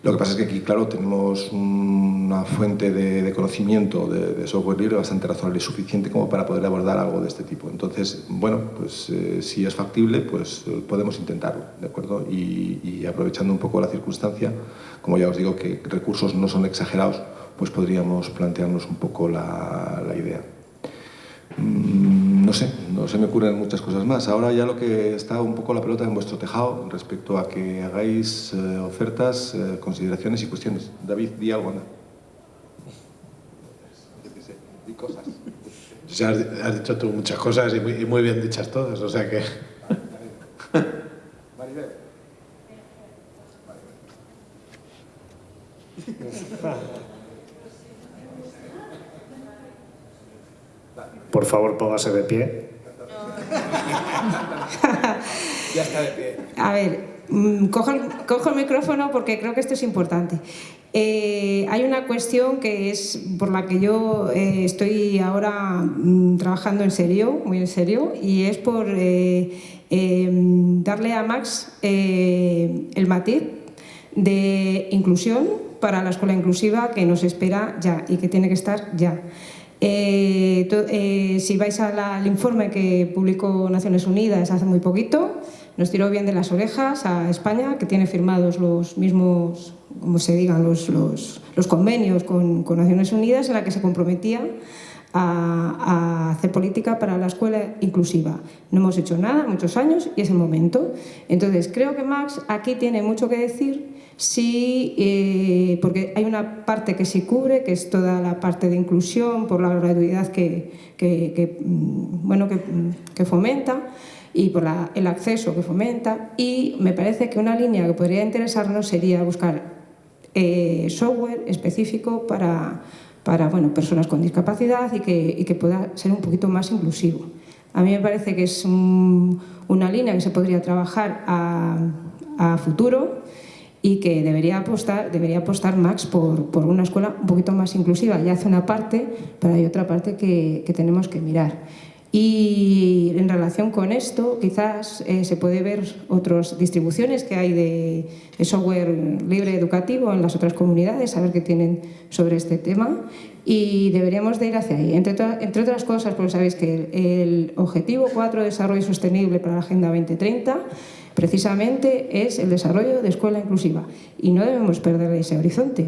Lo que pasa es que aquí, claro, tenemos una fuente de, conocimiento de, software libre bastante razonable y suficiente como para poder abordar algo de este tipo. Entonces, bueno, pues eh, si es factible, pues eh, podemos intentarlo, ¿de acuerdo? Y, aprovechando un poco la circunstancia, como ya os digo que recursos no son exagerados, pues podríamos plantearnos un poco la idea. Mm, no sé, no se me ocurren muchas cosas más. Ahora ya lo que está un poco la pelota en vuestro tejado respecto a que hagáis eh, ofertas, eh, consideraciones y cuestiones. David, di algo, anda. Di cosas. Ya has, has, dicho tú muchas cosas y muy, y muy bien dichas todas, o sea que... Maribel. Por favor, póngase de pie. ya está de pie. A ver, mm, cojo el, cojo el micrófono porque creo que esto es importante. Eh, hay una cuestión que es por la que yo eh, estoy ahora mm, trabajando en serio, muy en serio, y es por eh, darle a Max el matiz de inclusión para la escuela inclusiva que nos espera ya y que tiene que estar ya. Si vais al informe que publicó Naciones Unidas hace muy poquito, nos tiró bien de las orejas a España, que tiene firmados los mismos, como se digan, los, los, los convenios con, con, Naciones Unidas en la que se comprometía a, a, hacer política para la escuela inclusiva. No hemos hecho nada muchos años y es el momento. Entonces, creo que Max aquí tiene mucho que decir Sí, eh, porque hay una parte que sí cubre, que es toda la parte de inclusión por la gratuidad que, que, que mm, bueno, que, que fomenta, y por el acceso que fomenta y me parece que una línea que podría interesarnos sería buscar eh, software específico para, para bueno, personas con discapacidad y que, que, pueda ser un poquito más inclusivo. A mí me parece que es un, una línea que se podría trabajar a, a futuro y que debería apostar, debería apostar Max por, por, una escuela un poquito más inclusiva. Ya hace una parte, pero hay otra parte que, que tenemos que mirar. Y en relación con esto, quizás eh, se puede ver otras distribuciones que hay de, software libre educativo en las otras comunidades, saber qué tienen sobre este tema y deberíamos de ir hacia ahí. Entre, otras cosas, porque sabéis que el, el objetivo 4 de desarrollo sostenible para la Agenda 2030 precisamente es el desarrollo de escuela inclusiva y no debemos perder ese horizonte.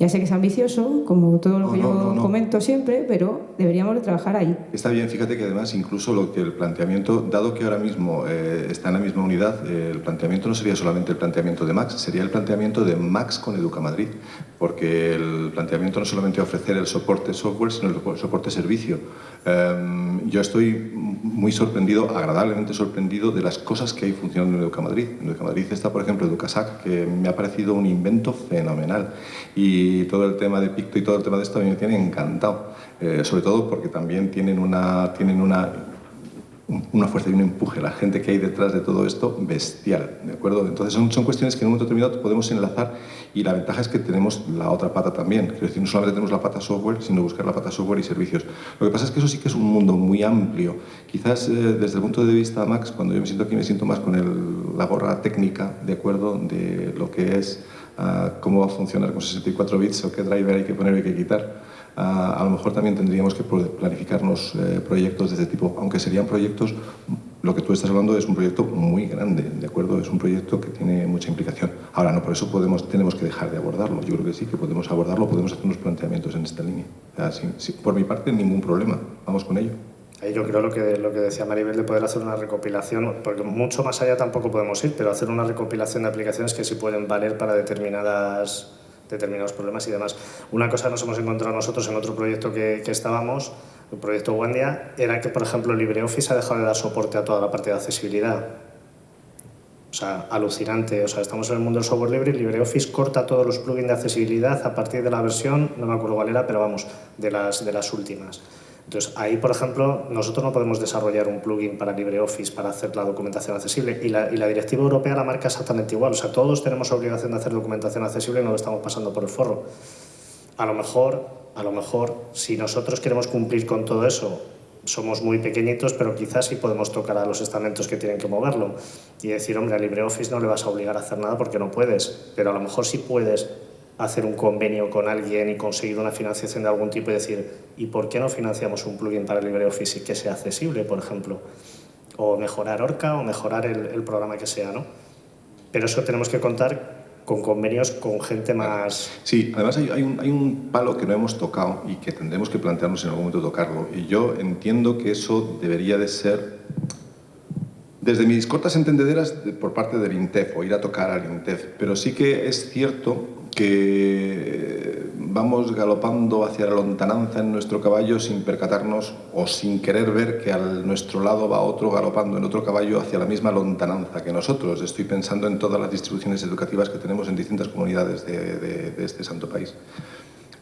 Ya sé que es ambicioso, como todo lo que no, yo no, no. comento siempre, pero deberíamos de trabajar ahí. Está bien, fíjate que además incluso lo que el planteamiento, dado que ahora mismo eh, está en la misma unidad, eh, el planteamiento no sería solamente el planteamiento de Max, sería el planteamiento de Max con Educa Madrid, porque el planteamiento no solamente ofrecer el soporte software, sino el soporte servicio. Eh, yo estoy muy sorprendido, agradablemente sorprendido de las cosas que hay funcionando en Educa Madrid. En Educa Madrid está, por ejemplo, EducaSac, que me ha parecido un invento fenomenal. Y todo el tema de Picto y todo el tema de esto a mí me tiene encantado. Eh, sobre todo porque también tienen una, tienen una una fuerza y un empuje, la gente que hay detrás de todo esto, bestial, ¿de acuerdo? Entonces son, son cuestiones que en un momento determinado podemos enlazar y la ventaja es que tenemos la otra pata también, es decir, no solamente tenemos la pata software, sino buscar la pata software y servicios. Lo que pasa es que eso sí que es un mundo muy amplio. Quizás eh, desde el punto de vista Max, cuando yo me siento aquí, me siento más con la gorra técnica, ¿de acuerdo? De lo que es uh, cómo va a funcionar con 64 bits o qué driver hay que poner y que quitar a lo mejor también tendríamos que planificarnos eh, proyectos de este tipo, aunque serían proyectos, lo que tú estás hablando es un proyecto muy grande, ¿de acuerdo? Es un proyecto que tiene mucha implicación. Ahora, no por eso tenemos que dejar de abordarlo. Yo creo que sí, que podemos abordarlo, podemos hacer unos planteamientos en esta línea. Sea, por mi parte, ningún problema. Vamos con ello. Yo creo lo que, lo que decía Maribel de poder hacer una recopilación, porque mucho más allá tampoco podemos ir, pero hacer una recopilación de aplicaciones que sí pueden valer para determinadas determinados problemas y demás. Una cosa nos hemos encontrado nosotros en otro proyecto que, que estábamos, el proyecto Wendia, era que, por ejemplo, LibreOffice ha dejado de dar soporte a toda la parte de accesibilidad. O sea, alucinante. O sea, estamos en el mundo del software libre y LibreOffice corta todos los plugins de accesibilidad a partir de la versión, no me acuerdo cuál era, pero vamos, de las, de las últimas. Entonces, ahí, por ejemplo, nosotros no podemos desarrollar un plugin para LibreOffice para hacer la documentación accesible y la, directiva europea la marca exactamente igual. O sea, todos tenemos obligación de hacer documentación accesible y no lo estamos pasando por el forro. A lo mejor, a lo mejor, si nosotros queremos cumplir con todo eso, somos muy pequeñitos, pero quizás sí podemos tocar a los estamentos que tienen que moverlo y decir, hombre, a LibreOffice no le vas a obligar a hacer nada porque no puedes, pero a lo mejor sí puedes hacer un convenio con alguien y conseguir una financiación de algún tipo y decir, ¿y por qué no financiamos un plugin para LibreOffice que sea accesible, por ejemplo? O mejorar Orca o mejorar el, programa que sea, ¿no? Pero eso tenemos que contar con convenios con gente más... Sí, además hay, un, hay, un, palo que no hemos tocado y que tendremos que plantearnos en algún momento tocarlo. Y yo entiendo que eso debería de ser, desde mis cortas entendederas, por parte del INTEF, o ir a tocar al INTEF. Pero sí que es cierto que vamos galopando hacia la lontananza en nuestro caballo sin percatarnos o sin querer ver que a nuestro lado va otro galopando en otro caballo hacia la misma lontananza que nosotros. Estoy pensando en todas las distribuciones educativas que tenemos en distintas comunidades de, este santo país.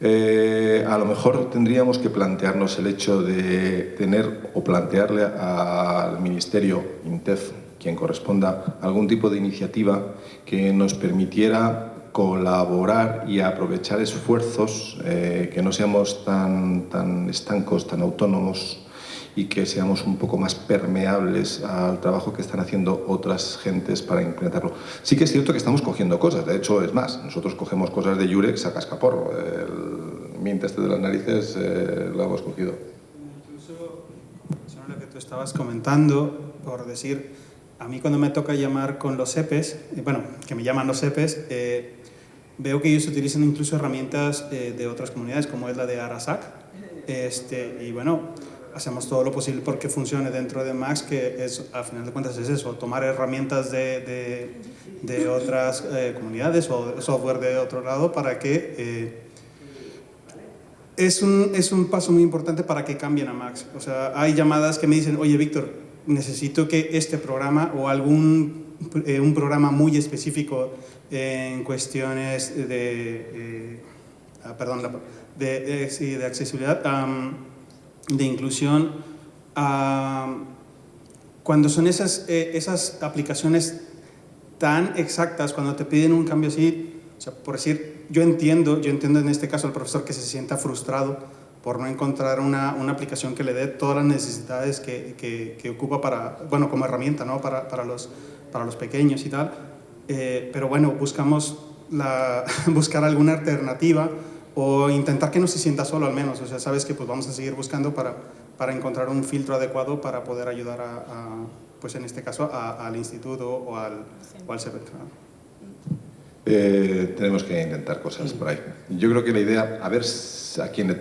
Eh, a lo mejor tendríamos que plantearnos el hecho de tener o plantearle al Ministerio INTEF, quien corresponda, algún tipo de iniciativa que nos permitiera colaborar y aprovechar esfuerzos, eh, que no seamos tan, tan estancos, tan autónomos y que seamos un poco más permeables al trabajo que están haciendo otras gentes para implementarlo. Sí que es cierto que estamos cogiendo cosas, de hecho es más, nosotros cogemos cosas de Yurex a cascaporro, el miente este de las narices eh, lo hemos cogido. Incluso, lo que tú estabas comentando, por decir, a mí cuando me toca llamar con los EPES, eh, bueno, que me llaman los EPES, eh, veo que ellos utilizan incluso herramientas eh, de otras comunidades, como es la de Arasac. Este, y bueno, hacemos todo lo posible porque funcione dentro de Max, que es, a final de cuentas es eso, tomar herramientas de, de, otras comunidades o software de otro lado para que... es un, es un paso muy importante para que cambien a Max. O sea, hay llamadas que me dicen, oye, Víctor, necesito que este programa o algún eh, un programa muy específico en cuestiones de, eh, ah, perdón, de, de, accesibilidad, de inclusión, cuando son esas, eh, esas aplicaciones tan exactas, cuando te piden un cambio así, o sea, por decir, yo entiendo, yo entiendo en este caso al profesor que se sienta frustrado por no encontrar una, una, aplicación que le dé todas las necesidades que, que, ocupa para, bueno, como herramienta, ¿no? Para, para, los, para los pequeños y tal. Eh, pero bueno, buscamos la, buscar alguna alternativa o intentar que no se sienta solo al menos. O sea, sabes que pues vamos a seguir buscando para, para encontrar un filtro adecuado para poder ayudar a, pues en este caso, al instituto o al, o al eh, tenemos que intentar cosas por. Yo creo que la idea, a ver a quién...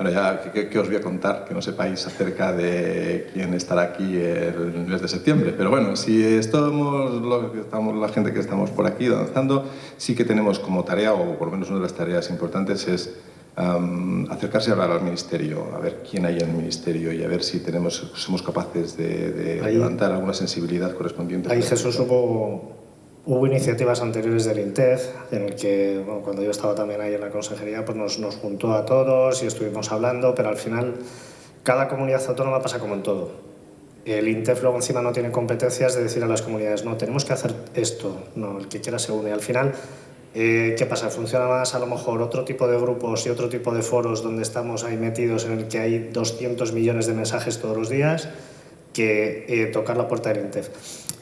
Bueno, ya, ¿qué, os voy a contar que no sepáis acerca de quién estará aquí el mes de septiembre? Pero bueno, si estamos, lo estamos la gente que estamos por aquí danzando, sí que tenemos como tarea, o por lo menos una de las tareas importantes, es acercarse a hablar al ministerio, a ver quién hay en el ministerio y a ver si tenemos, somos capaces de, levantar alguna sensibilidad correspondiente. Ahí Jesús hubo Hubo iniciativas anteriores del INTEF, en el que cuando yo estaba también ahí en la consejería, pues nos, nos juntó a todos y estuvimos hablando, pero al final cada comunidad autónoma pasa como en todo. El INTEF luego encima no tiene competencias de decir a las comunidades, no, tenemos que hacer esto, no, el que quiera se une. Al final, eh, ¿qué pasa? Funciona más a lo mejor otro tipo de grupos y otro tipo de foros donde estamos ahí metidos en el que hay 200 millones de mensajes todos los días que eh, tocar la puerta del INTEF.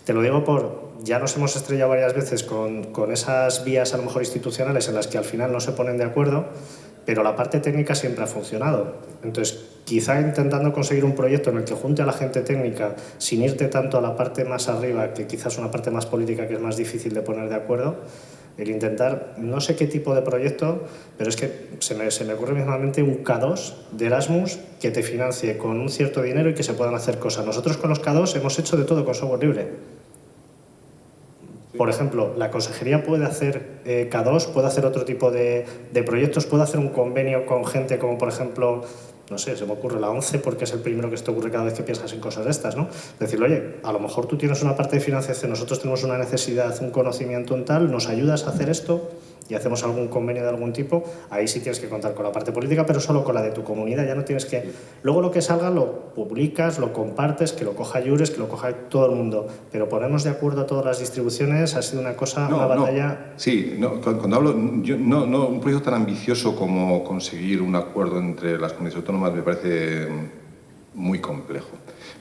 Te lo digo por, ya nos hemos estrellado varias veces con, con, esas vías a lo mejor institucionales en las que al final no se ponen de acuerdo, pero la parte técnica siempre ha funcionado. Entonces, quizá intentando conseguir un proyecto en el que junte a la gente técnica sin irte tanto a la parte más arriba, que quizás una parte más política que es más difícil de poner de acuerdo, el intentar, no sé qué tipo de proyecto, pero es que se me, se me ocurre mismamente un K2 de Erasmus que te financie con un cierto dinero y que se puedan hacer cosas. Nosotros con los K2 hemos hecho de todo con software libre por ejemplo, la consejería puede hacer eh, K2, puede hacer otro tipo de, proyectos, puede hacer un convenio con gente como, por ejemplo, no sé, se me ocurre la 11 porque es el primero que se te ocurre cada vez que piensas en cosas de estas, ¿no? Decirle, oye, a lo mejor tú tienes una parte de financiación, nosotros tenemos una necesidad, un conocimiento en tal, ¿nos ayudas a hacer esto? Y hacemos algún convenio de algún tipo, ahí sí tienes que contar con la parte política, pero solo con la de tu comunidad, ya no tienes que... Luego lo que salga lo publicas, lo compartes, que lo coja Jures, que lo coja todo el mundo, pero ponernos de acuerdo a todas las distribuciones ha sido una cosa, una batalla... Sí, no, cuando hablo, yo, no, no, un proyecto tan ambicioso como conseguir un acuerdo entre las comunidades autónomas me parece muy complejo.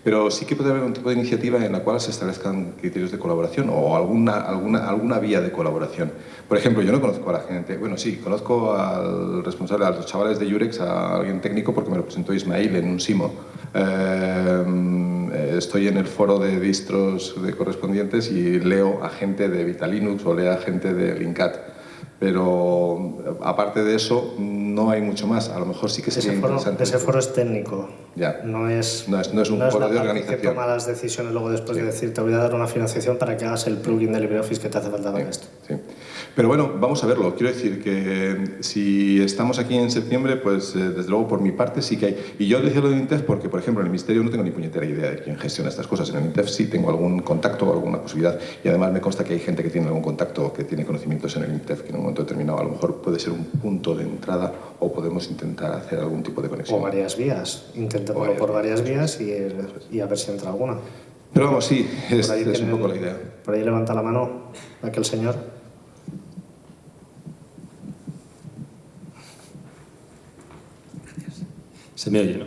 Pero sí que puede haber un tipo de iniciativa en la cual se establezcan criterios de colaboración o alguna, alguna, alguna vía de colaboración. Por ejemplo, yo no conozco a la gente, bueno, sí, conozco al responsable, a los chavales de Yurex, a alguien técnico porque me lo presentó Ismail en un SIMO. Eh, estoy en el foro de distros de correspondientes y leo a gente de Vitalinux o leo a gente de Linkat pero aparte de eso no hay mucho más. A lo mejor sí que sería ese foro, interesante. Ese foro es técnico, ya. No, es, no, es, no es un foro de organización. que toma las decisiones luego después de decir te voy a dar una financiación para que hagas el plugin de LibreOffice que te hace falta para esto. Sí. Pero bueno, vamos a verlo. Quiero decir que si estamos aquí en septiembre, pues eh, desde luego por mi parte sí que hay. Y yo decía lo de INTEF porque, por ejemplo, en el Ministerio no tengo ni puñetera idea de quién gestiona estas cosas. En el INTEF sí tengo algún contacto o alguna posibilidad. Y además me consta que hay gente que tiene algún contacto, que tiene conocimientos en el INTEF, que en un momento determinado a lo mejor puede ser un punto de entrada o podemos intentar hacer algún tipo de conexión. O varias vías. Intentémoslo por varias vías y, y a ver si entra alguna. Pero vamos, sí, es, es un poco la idea. Por ahí levanta la mano aquel señor. Se me oye, ¿no?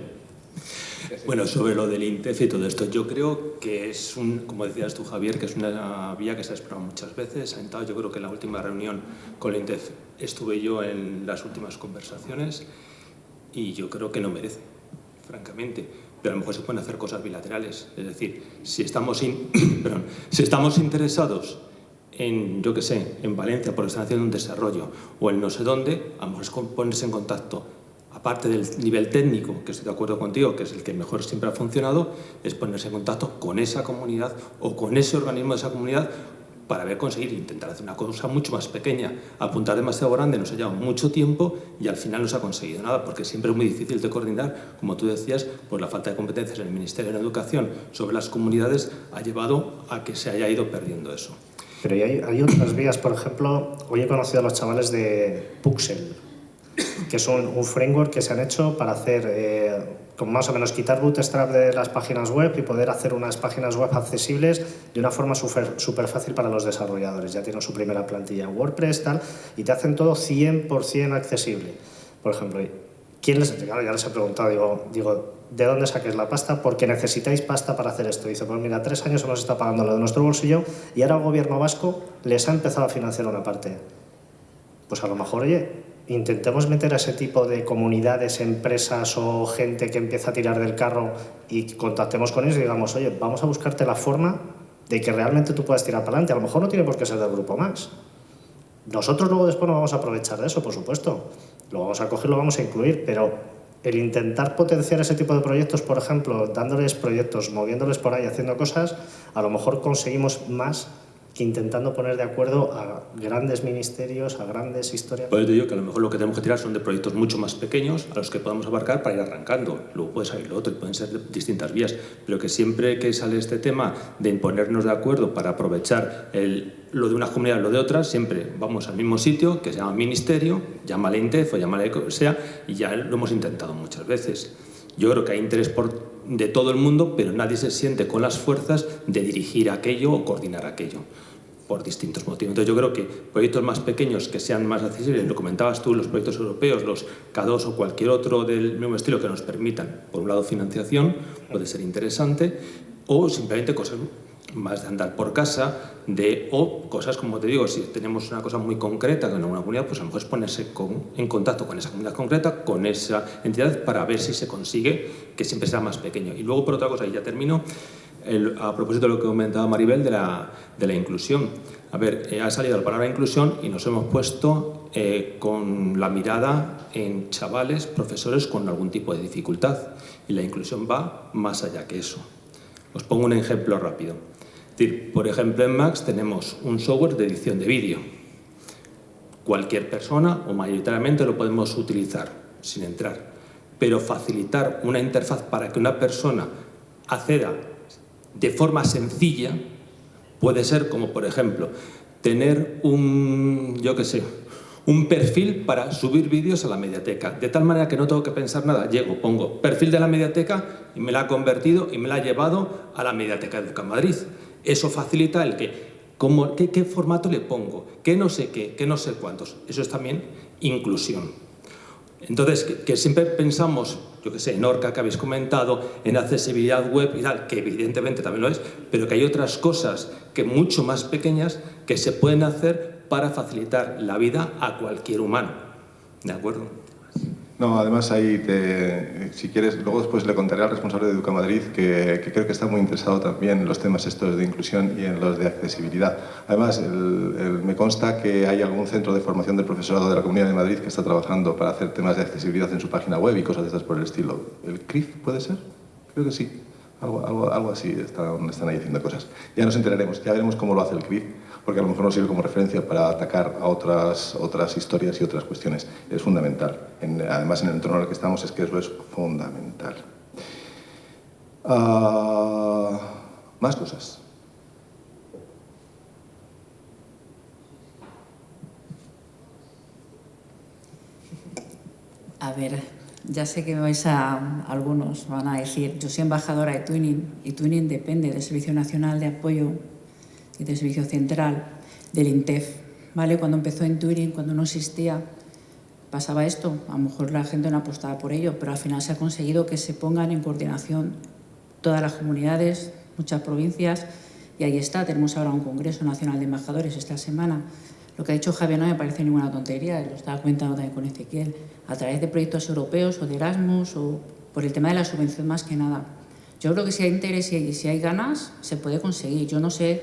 Bueno, sobre lo del INTEF y todo esto, yo creo que es un, como decías tú Javier, que es una vía que se ha explorado muchas veces. Ha entrado, yo creo que en la última reunión con el INTEF estuve yo en las últimas conversaciones y yo creo que no merece, francamente. Pero a lo mejor se pueden hacer cosas bilaterales. Es decir, si estamos, si estamos interesados en, yo qué sé, en Valencia porque están haciendo un desarrollo o en no sé dónde, a lo mejor es ponerse en contacto aparte del nivel técnico, que estoy de acuerdo contigo, que es el que mejor siempre ha funcionado, es ponerse en contacto con esa comunidad o con ese organismo de esa comunidad para ver conseguir intentar hacer una cosa mucho más pequeña. Apuntar demasiado grande nos ha llevado mucho tiempo y al final no se ha conseguido nada, porque siempre es muy difícil de coordinar, como tú decías, pues la falta de competencias en el Ministerio de Educación sobre las comunidades ha llevado a que se haya ido perdiendo eso. Pero hay, hay otras vías, por ejemplo, hoy he conocido a los chavales de Puxel, que es un, framework que se han hecho para hacer, eh, como más o menos quitar bootstrap de las páginas web y poder hacer unas páginas web accesibles de una forma súper fácil para los desarrolladores. Ya tienen su primera plantilla en WordPress tal, y te hacen todo 100% accesible. Por ejemplo, ¿quién les, claro, ya les he preguntado, digo, digo, ¿de dónde saques la pasta? Porque necesitáis pasta para hacer esto. Dice, pues mira, tres años hemos estado pagando lo de nuestro bolsillo y ahora el gobierno vasco les ha empezado a financiar una parte. Pues a lo mejor, oye, intentemos meter a ese tipo de comunidades, empresas o gente que empieza a tirar del carro y contactemos con ellos y digamos, oye, vamos a buscarte la forma de que realmente tú puedas tirar para adelante. A lo mejor no tiene por qué ser del grupo Max. Nosotros luego después nos vamos a aprovechar de eso, por supuesto. Lo vamos a coger, lo vamos a incluir, pero el intentar potenciar ese tipo de proyectos, por ejemplo, dándoles proyectos, moviéndoles por ahí, haciendo cosas, a lo mejor conseguimos más intentando poner de acuerdo a grandes ministerios, a grandes historias. Pues yo digo que a lo mejor lo que tenemos que tirar son de proyectos mucho más pequeños a los que podamos abarcar para ir arrancando. Luego puede salir lo otro y pueden ser distintas vías, pero que siempre que sale este tema de imponernos de acuerdo para aprovechar el, lo de unas comunidades, lo de otras, siempre vamos al mismo sitio que se llama ministerio, llámale INTEF o llámale como sea, y ya lo hemos intentado muchas veces. Yo creo que hay interés por, de todo el mundo, pero nadie se siente con las fuerzas de dirigir aquello o coordinar aquello por distintos motivos. Entonces yo creo que proyectos más pequeños que sean más accesibles, lo comentabas tú, los proyectos europeos, los K2 o cualquier otro del mismo estilo que nos permitan, por un lado financiación, puede ser interesante, o simplemente cosas más de andar por casa, de, o cosas como te digo, si tenemos una cosa muy concreta con una comunidad, pues a lo mejor es ponerse con, en contacto con esa comunidad concreta, con esa entidad, para ver si se consigue que siempre sea más pequeño. Y luego, por otra cosa, y ya termino, a propósito de lo que comentaba Maribel de la, de la inclusión. A ver, eh, ha salido la palabra inclusión y nos hemos puesto eh, con la mirada en chavales, profesores con algún tipo de dificultad. Y la inclusión va más allá que eso. Os pongo un ejemplo rápido decir, por ejemplo, en Max tenemos un software de edición de vídeo. Cualquier persona o mayoritariamente lo podemos utilizar sin entrar. Pero facilitar una interfaz para que una persona acceda de forma sencilla puede ser como, por ejemplo, tener un, yo qué sé, un perfil para subir vídeos a la mediateca, de tal manera que no tengo que pensar nada. Llego, pongo perfil de la mediateca y me la ha convertido y me la ha llevado a la mediateca de Madrid. Eso facilita el que, cómo, qué, formato le pongo, qué no sé qué, qué no sé cuántos. Eso es también inclusión. Entonces, que, siempre pensamos, yo que sé, en Orca que habéis comentado, en accesibilidad web y tal, que evidentemente también lo es, pero que hay otras cosas que mucho más pequeñas que se pueden hacer para facilitar la vida a cualquier humano. ¿De acuerdo? No, además ahí, si quieres, luego después le contaré al responsable de Educa Madrid que, creo que está muy interesado también en los temas estos de inclusión y en los de accesibilidad. Además, me consta que hay algún centro de formación del profesorado de la Comunidad de Madrid que está trabajando para hacer temas de accesibilidad en su página web y cosas de estas por el estilo. ¿El CRIF puede ser? Creo que sí. Algo, algo, algo así están, están ahí haciendo cosas. Ya nos enteraremos, ya veremos cómo lo hace el CRIF, porque a lo mejor nos sirve como referencia para atacar a otras, otras historias y otras cuestiones. Es fundamental. En, además, en el entorno en el que estamos es que eso es fundamental. Uh, más cosas. A ver, ya sé que vais a, algunos van a decir, yo soy embajadora de Twinning y Twinning depende del Servicio Nacional de Apoyo y del Servicio Central del INTEF. ¿vale? Cuando empezó en Twinning, cuando no existía, pasaba esto. A lo mejor la gente no apostaba por ello, pero al final se ha conseguido que se pongan en coordinación todas las comunidades, muchas provincias, y ahí está. Tenemos ahora un Congreso Nacional de Embajadores esta semana lo que ha dicho Javier no me parece ninguna tontería, lo estaba comentando también con Ezequiel, a través de proyectos europeos o de Erasmus o por el tema de la subvención más que nada. Yo creo que si hay interés y si hay ganas, se puede conseguir. Yo no sé,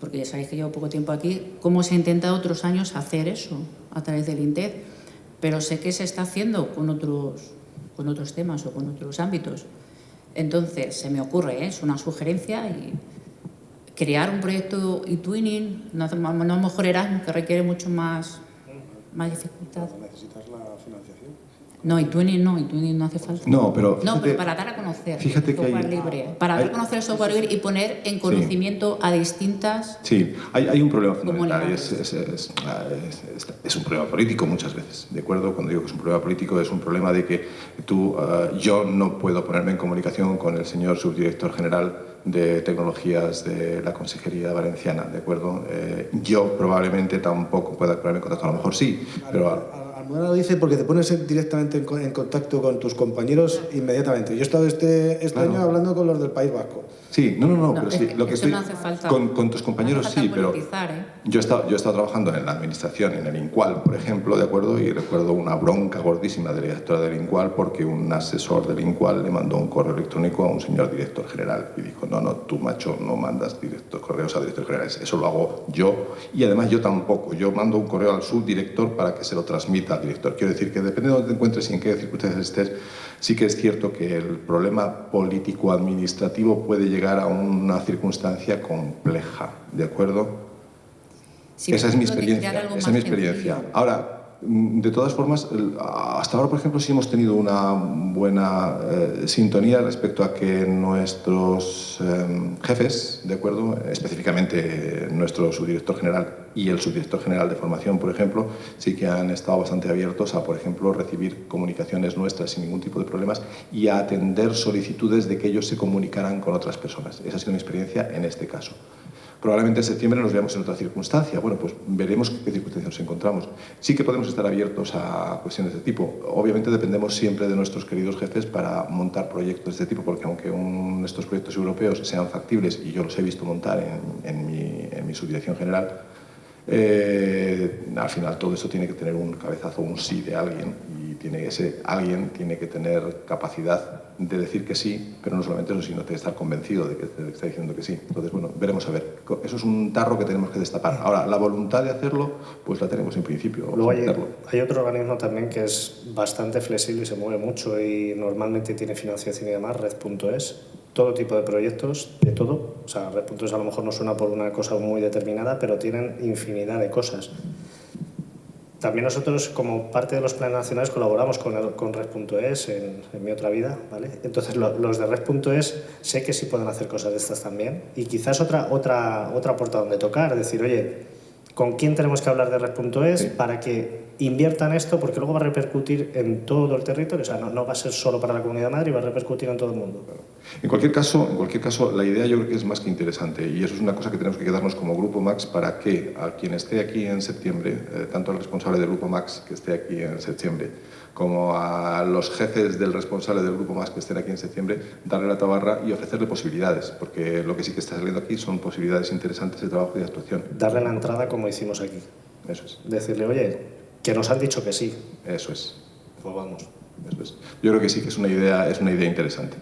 porque ya sabéis que llevo poco tiempo aquí, cómo se ha intentado otros años hacer eso a través del INTED, pero sé que se está haciendo con otros, con otros temas o con otros ámbitos. Entonces, se me ocurre, ¿eh? es una sugerencia y crear un proyecto e-twinning, no, no mejor Erasmus, que requiere mucho más, más dificultad. ¿Necesitas la financiación? No, e-twinning no, e-twinning no hace falta. No, pero, no, pero para dar a conocer fíjate el software que hay, libre. Para dar a conocer el software libre y poner en conocimiento sí. a distintas... Sí, hay, hay un problema fundamental y es, es, es, es, un problema político muchas veces, ¿de acuerdo? Cuando digo que es un problema político es un problema de que tú, uh, yo no puedo ponerme en comunicación con el señor subdirector general de tecnologías de la Consejería Valenciana, ¿de acuerdo? Eh, yo probablemente tampoco pueda ponerme en contacto, a lo mejor sí, pero... Almudena lo dice porque te pones directamente en, contacto con tus compañeros inmediatamente. Yo he estado este, este claro. año hablando con los del País Vasco. Sí, no, no, no, pero es sí, que lo que estoy... no hace falta. Con, con tus compañeros no hace sí, pero... ¿eh? Yo he, estado, yo he estado trabajando en la administración, en el INCUAL, por ejemplo, ¿de acuerdo? Y recuerdo una bronca gordísima de la directora del INCUAL porque un asesor del INCUAL le mandó un correo electrónico a un señor director general y dijo, no, no, tú, macho, no mandas director, correos a directores generales, eso lo hago yo y además yo tampoco. Yo mando un correo al subdirector para que se lo transmita al director. Quiero decir que depende de dónde te encuentres y en qué circunstancias estés, sí que es cierto que el problema político-administrativo puede llegar a una circunstancia compleja, ¿de acuerdo? Sí, esa es mi experiencia. Esa es mi experiencia. Ahora, de todas formas, hasta ahora, por ejemplo, sí hemos tenido una buena eh, sintonía respecto a que nuestros eh, jefes, ¿de acuerdo? Específicamente nuestro subdirector general y el subdirector general de formación, por ejemplo, sí que han estado bastante abiertos a, por ejemplo, recibir comunicaciones nuestras sin ningún tipo de problemas y a atender solicitudes de que ellos se comunicaran con otras personas. Esa ha sido mi experiencia en este caso. Probablemente en septiembre nos veamos en otra circunstancia. Bueno, pues veremos qué circunstancias nos encontramos. Sí que podemos estar abiertos a cuestiones de tipo. Obviamente dependemos siempre de nuestros queridos jefes para montar proyectos de este tipo, porque aunque un- estos proyectos europeos sean factibles, y yo los he visto montar en, mi, subdirección general, eh, al final todo eso tiene que tener un cabezazo, un sí de alguien tiene ese alguien tiene que tener capacidad de decir que sí, pero no solamente eso, sino de estar convencido de que te está diciendo que sí. Entonces, bueno, veremos a ver. Eso es un tarro que tenemos que destapar. Ahora, la voluntad de hacerlo, pues la tenemos en principio. Luego hay, hay otro organismo también que es bastante flexible y se mueve mucho y normalmente tiene financiación y demás, Red.es. Todo tipo de proyectos, de todo. O sea, Red.es a lo mejor no suena por una cosa muy determinada, pero tienen infinidad de cosas. También nosotros, como parte de los planes nacionales, colaboramos con, con Red.es en, en mi otra vida, ¿vale? Entonces, lo- los de Red.es sé que sí pueden hacer cosas de estas también. Y quizás otra, otra, otra puerta donde tocar, decir, oye, ¿con quién tenemos que hablar de Red.es Sí. para que inviertan esto? Porque luego va a repercutir en todo el territorio. O sea, no, no va a ser solo para la Comunidad de Madrid, va a repercutir en todo el mundo. En cualquier caso, en cualquier caso, la idea yo creo que es más que interesante y eso es una cosa que tenemos que quedarnos como Grupo Max para que a quien esté aquí en septiembre, eh, tanto al responsable del Grupo Max que esté aquí en septiembre, como a los jefes del responsable del Grupo Max que estén aquí en septiembre, darle la tabarra y ofrecerle posibilidades, porque lo que sí que está saliendo aquí son posibilidades interesantes de trabajo y de actuación. Darle la entrada como hicimos aquí. Eso es, Decirle, oye, que nos han dicho que sí. eso es. Pues vamos. Eso es. Yo creo que sí que es una idea, es una idea interesante.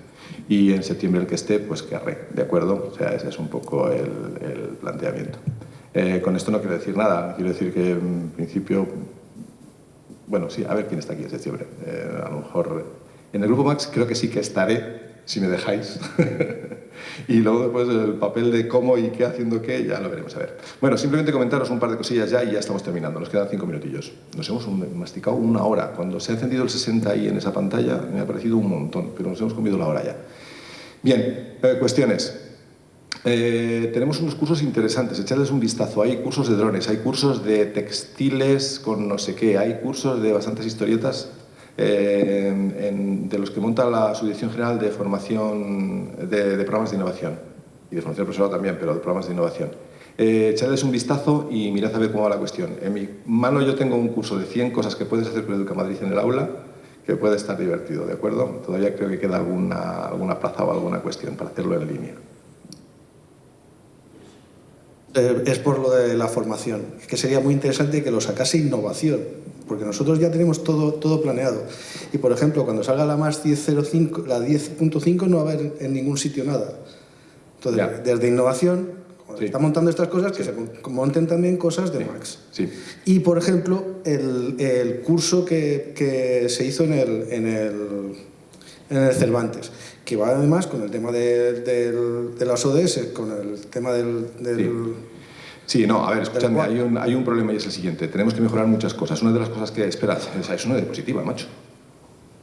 Y en septiembre el que esté, pues que arre, ¿de acuerdo? O sea, ese es un poco el, el planteamiento. Eh, con esto no quiero decir nada, quiero decir que en principio, bueno, sí, a ver quién está aquí en septiembre. Eh, a lo mejor en el Grupo Max creo que sí que estaré, si me dejáis. y luego después el papel de cómo y qué haciendo qué, ya lo veremos a ver. Bueno, simplemente comentaros un par de cosillas ya y ya estamos terminando, nos quedan cinco minutillos. Nos hemos masticado una hora. Cuando se ha encendido el 60 ahí en esa pantalla me ha parecido un montón, pero nos hemos comido la hora ya. Bien, eh, cuestiones. Eh, tenemos unos cursos interesantes, echadles un vistazo. Hay cursos de drones, hay cursos de textiles con no sé qué, hay cursos de bastantes historietas eh, de los que monta la Subdirección General de Formación de, Programas de Innovación y de formación profesional también, pero de programas de innovación. Eh, echadles un vistazo y mirad a ver cómo va la cuestión. En mi mano yo tengo un curso de 100 cosas que puedes hacer con Educa Madrid en el aula que puede estar divertido, ¿de acuerdo? Todavía creo que queda alguna, alguna plaza o alguna cuestión para hacerlo en línea. Eh, es por lo de la formación, que sería muy interesante que lo sacase innovación, porque nosotros ya tenemos todo, todo planeado. Y por ejemplo, cuando salga la más 10.05, la 10.5 no va a haber en ningún sitio nada. Entonces, desde innovación, cuando está montando estas cosas, que se monten también cosas de Max. Y por ejemplo, el, el curso que, que, se hizo en el, en el, en el Cervantes que va además con el tema de, de, las ODS, con el tema del... sí. no, a ver, escúchame, hay un, hay un problema y es el siguiente. Tenemos que mejorar muchas cosas. Una de las cosas que... Espera, es una diapositiva, macho.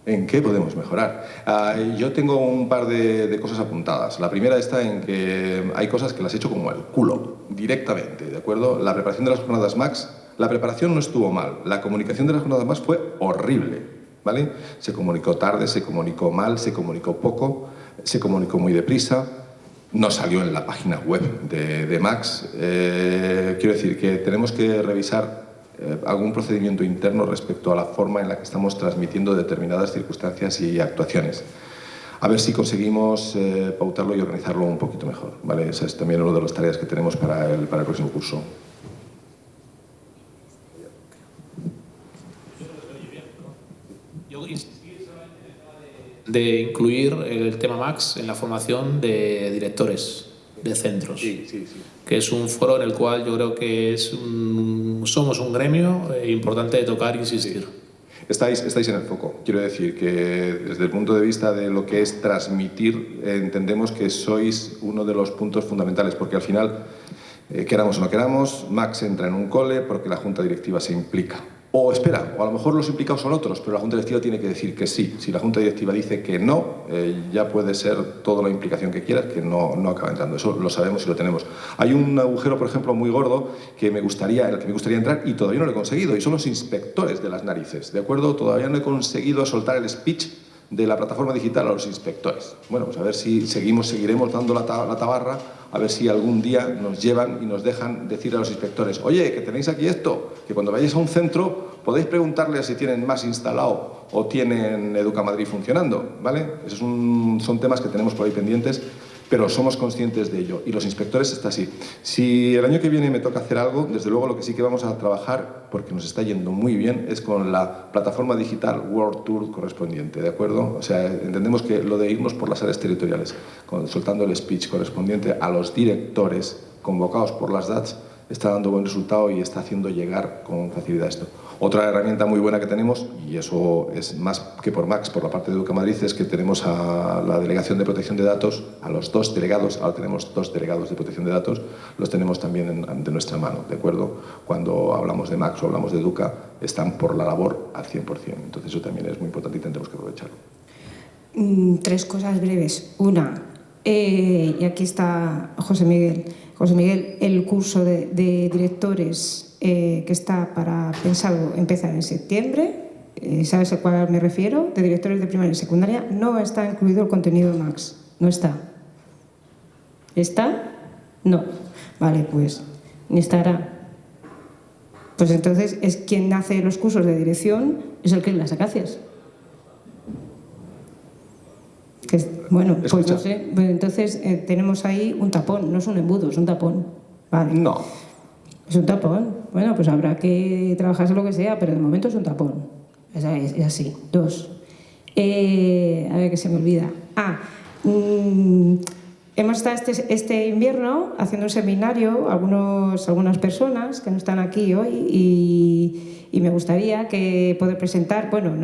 ¿En qué podemos mejorar? Ah, yo tengo un par de, de, cosas apuntadas. La primera está en que hay cosas que las he hecho como el culo, directamente, ¿de acuerdo? La preparación de las jornadas Max, la preparación no estuvo mal. La comunicación de las jornadas Max fue horrible. Se comunicó tarde, se comunicó mal, se comunicó poco, se comunicó muy deprisa, no salió en la página web de, Max. Eh, quiero decir que tenemos que revisar eh, algún procedimiento interno respecto a la forma en la que estamos transmitiendo determinadas circunstancias y actuaciones. A ver si conseguimos eh, pautarlo y organizarlo un poquito mejor. ¿vale? Esa es también una de las tareas que tenemos para el próximo curso. De incluir el tema Max en la formación de directores de centros, que es un foro en el cual yo creo que es somos un gremio eh, importante de tocar e insistir. Estáis, estáis en el foco. Quiero decir que desde el punto de vista de lo que es transmitir, entendemos que sois uno de los puntos fundamentales, porque al final, eh, queramos o no queramos, Max entra en un cole porque la junta directiva se implica. O espera, o a lo mejor los implicados son otros, pero la Junta Directiva tiene que decir que sí. Si la Junta Directiva dice que no, eh, ya puede ser toda la implicación que quieras que no, no acaba entrando. Eso lo sabemos y lo tenemos. Hay un agujero, por ejemplo, muy gordo que me gustaría, en el que me gustaría entrar y todavía no lo he conseguido, y son los inspectores de las narices, ¿de acuerdo? Todavía no he conseguido soltar el speech de la plataforma digital a los inspectores. Bueno, pues a ver si seguimos, seguiremos dando la, tabarra a ver si algún día nos llevan y nos dejan decir a los inspectores, oye, que tenéis aquí esto, que cuando vayáis a un centro podéis preguntarles si tienen más instalado o tienen Educa Madrid funcionando, ¿vale? Esos son temas que tenemos por ahí pendientes pero somos conscientes de ello y los inspectores está así. Si el año que viene me toca hacer algo, desde luego lo que sí que vamos a trabajar, porque nos está yendo muy bien, es con la plataforma digital World Tour correspondiente, ¿de acuerdo? O sea, entendemos que lo de irnos por las áreas territoriales, soltando el speech correspondiente a los directores convocados por las DATS, está dando buen resultado y está haciendo llegar con facilidad esto. Otra herramienta muy buena que tenemos, y eso es más que por Max, por la parte de Educa Madrid, es que tenemos a la Delegación de Protección de Datos, a los dos delegados, ahora tenemos dos delegados de protección de datos, los tenemos también de nuestra mano, ¿de acuerdo? Cuando hablamos de Max o hablamos de Educa, están por la labor al 100%. Entonces eso también es muy importante y tendremos que aprovecharlo. Mm, tres cosas breves. Una, eh, y aquí está José Miguel. José Miguel, el curso de directores eh, que está para pensado empezar en septiembre, eh, ¿sabes a cuál me refiero? De directores de primaria y secundaria, no está incluido el contenido Max, no está. ¿Está? No. Vale, pues ni estará. Pues entonces es quien hace los cursos de dirección, es el que las acacias. bueno, pues no sé. Pues entonces eh, tenemos ahí un tapón, no es un embudo, es un tapón. Vale. No. Es un tapón. Bueno, pues habrá que trabajarse lo que sea, pero de momento es un tapón. Es, así. Dos. Eh, a ver que se me olvida. Ah, mm, hemos estado este, este, invierno haciendo un seminario, algunos, algunas personas que no están aquí hoy, y, me gustaría que poder presentar, bueno,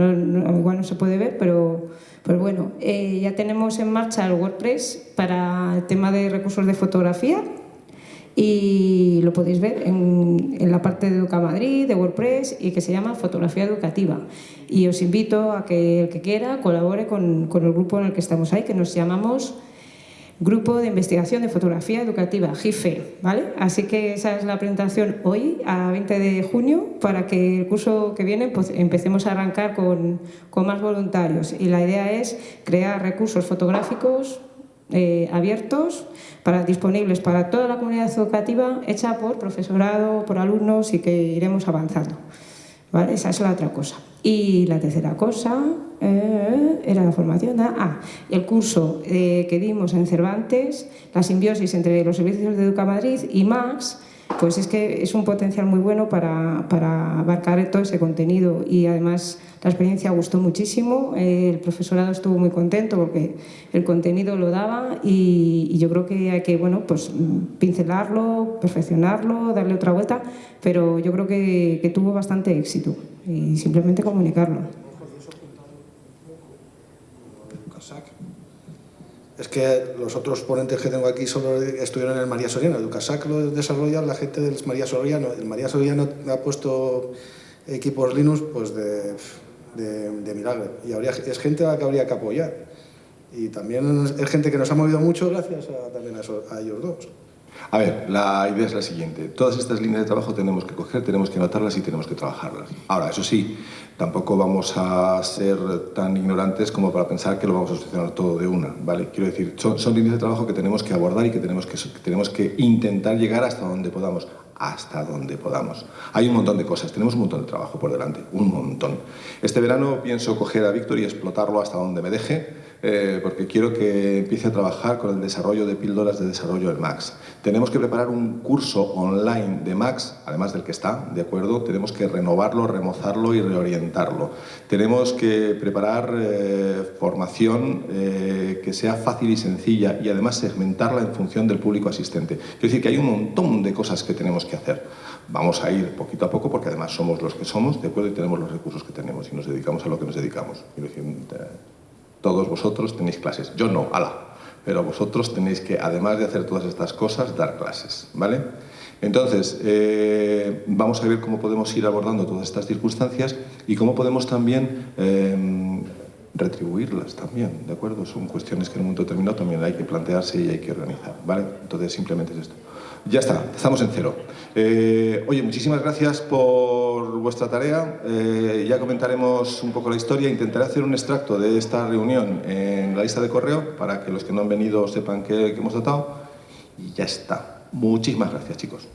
igual no se puede ver, pero Pues bueno, eh, ya tenemos en marcha el WordPress para el tema de recursos de fotografía y lo podéis ver en, la parte de Educa Madrid, de WordPress y que se llama Fotografía Educativa. Y os invito a que el que quiera colabore con, con el grupo en el que estamos ahí, que nos llamamos Grupo de Investigación de Fotografía Educativa, GIFE, ¿vale? Así que esa es la presentación hoy, a 20 de junio, para que el curso que viene pues, empecemos a arrancar con, con más voluntarios. Y la idea es crear recursos fotográficos eh, abiertos, para, disponibles para toda la comunidad educativa, hecha por profesorado, por alumnos y que iremos avanzando. ¿Vale? Esa es la otra cosa. Y la tercera cosa eh, era la formación. Ah, el curso eh, que dimos en Cervantes, la simbiosis entre los servicios de Educa Madrid y Max, pues es que es un potencial muy bueno para, para, abarcar todo ese contenido y además la experiencia gustó muchísimo, el profesorado estuvo muy contento porque el contenido lo daba y, yo creo que hay que bueno, pues, pincelarlo, perfeccionarlo, darle otra vuelta, pero yo creo que tuvo bastante éxito y simplemente comunicarlo. Es que los otros ponentes que tengo aquí solo estuvieron en el María Soriano. Educasac lo desarrolla la gente del María Soriano. El María Soriano ha puesto equipos Linux pues de, de, milagro. Y habría, es gente a la que habría que apoyar. Y también es gente que nos ha movido mucho gracias a, también a ellos dos. A ver, la idea es la siguiente. Todas estas líneas de trabajo tenemos que coger, tenemos que anotarlas y tenemos que trabajarlas. Ahora, eso sí, tampoco vamos a ser tan ignorantes como para pensar que lo vamos a solucionar todo de una, ¿vale? Quiero decir, son, líneas de trabajo que tenemos que abordar y que tenemos que, que tenemos que intentar llegar hasta donde podamos hasta donde podamos. Hay un montón de cosas, tenemos un montón de trabajo por delante, un montón. Este verano pienso coger a Víctor y explotarlo hasta donde me deje, eh, porque quiero que empiece a trabajar con el desarrollo de píldoras de desarrollo del Max. Tenemos que preparar un curso online de Max, además del que está, ¿de acuerdo? Tenemos que renovarlo, remozarlo y reorientarlo. Tenemos que preparar eh, formación eh, que sea fácil y sencilla y además segmentarla en función del público asistente. Quiero decir que hay un montón de cosas que tenemos que hacer. Vamos a ir poquito a poco porque además somos los que somos, ¿de acuerdo? Y tenemos los recursos que tenemos y nos dedicamos a lo que nos dedicamos. Todos vosotros tenéis clases. Yo no, ala. Pero vosotros tenéis que, además de hacer todas estas cosas, dar clases, ¿vale? Entonces, eh, vamos a ver cómo podemos ir abordando todas estas circunstancias y cómo podemos también em, retribuirlas también, ¿de acuerdo? Son cuestiones que en un momento determinado también hay que plantearse y hay que organizar, ¿vale? Entonces, simplemente es esto. Ya está, estamos en cero. Eh, oye, muchísimas gracias por vuestra tarea. Eh, ya comentaremos un poco la historia. Intentaré hacer un extracto de esta reunión en la lista de correo para que los que no han venido sepan que, que hemos tratado. Y ya está. Muchísimas gracias, chicos.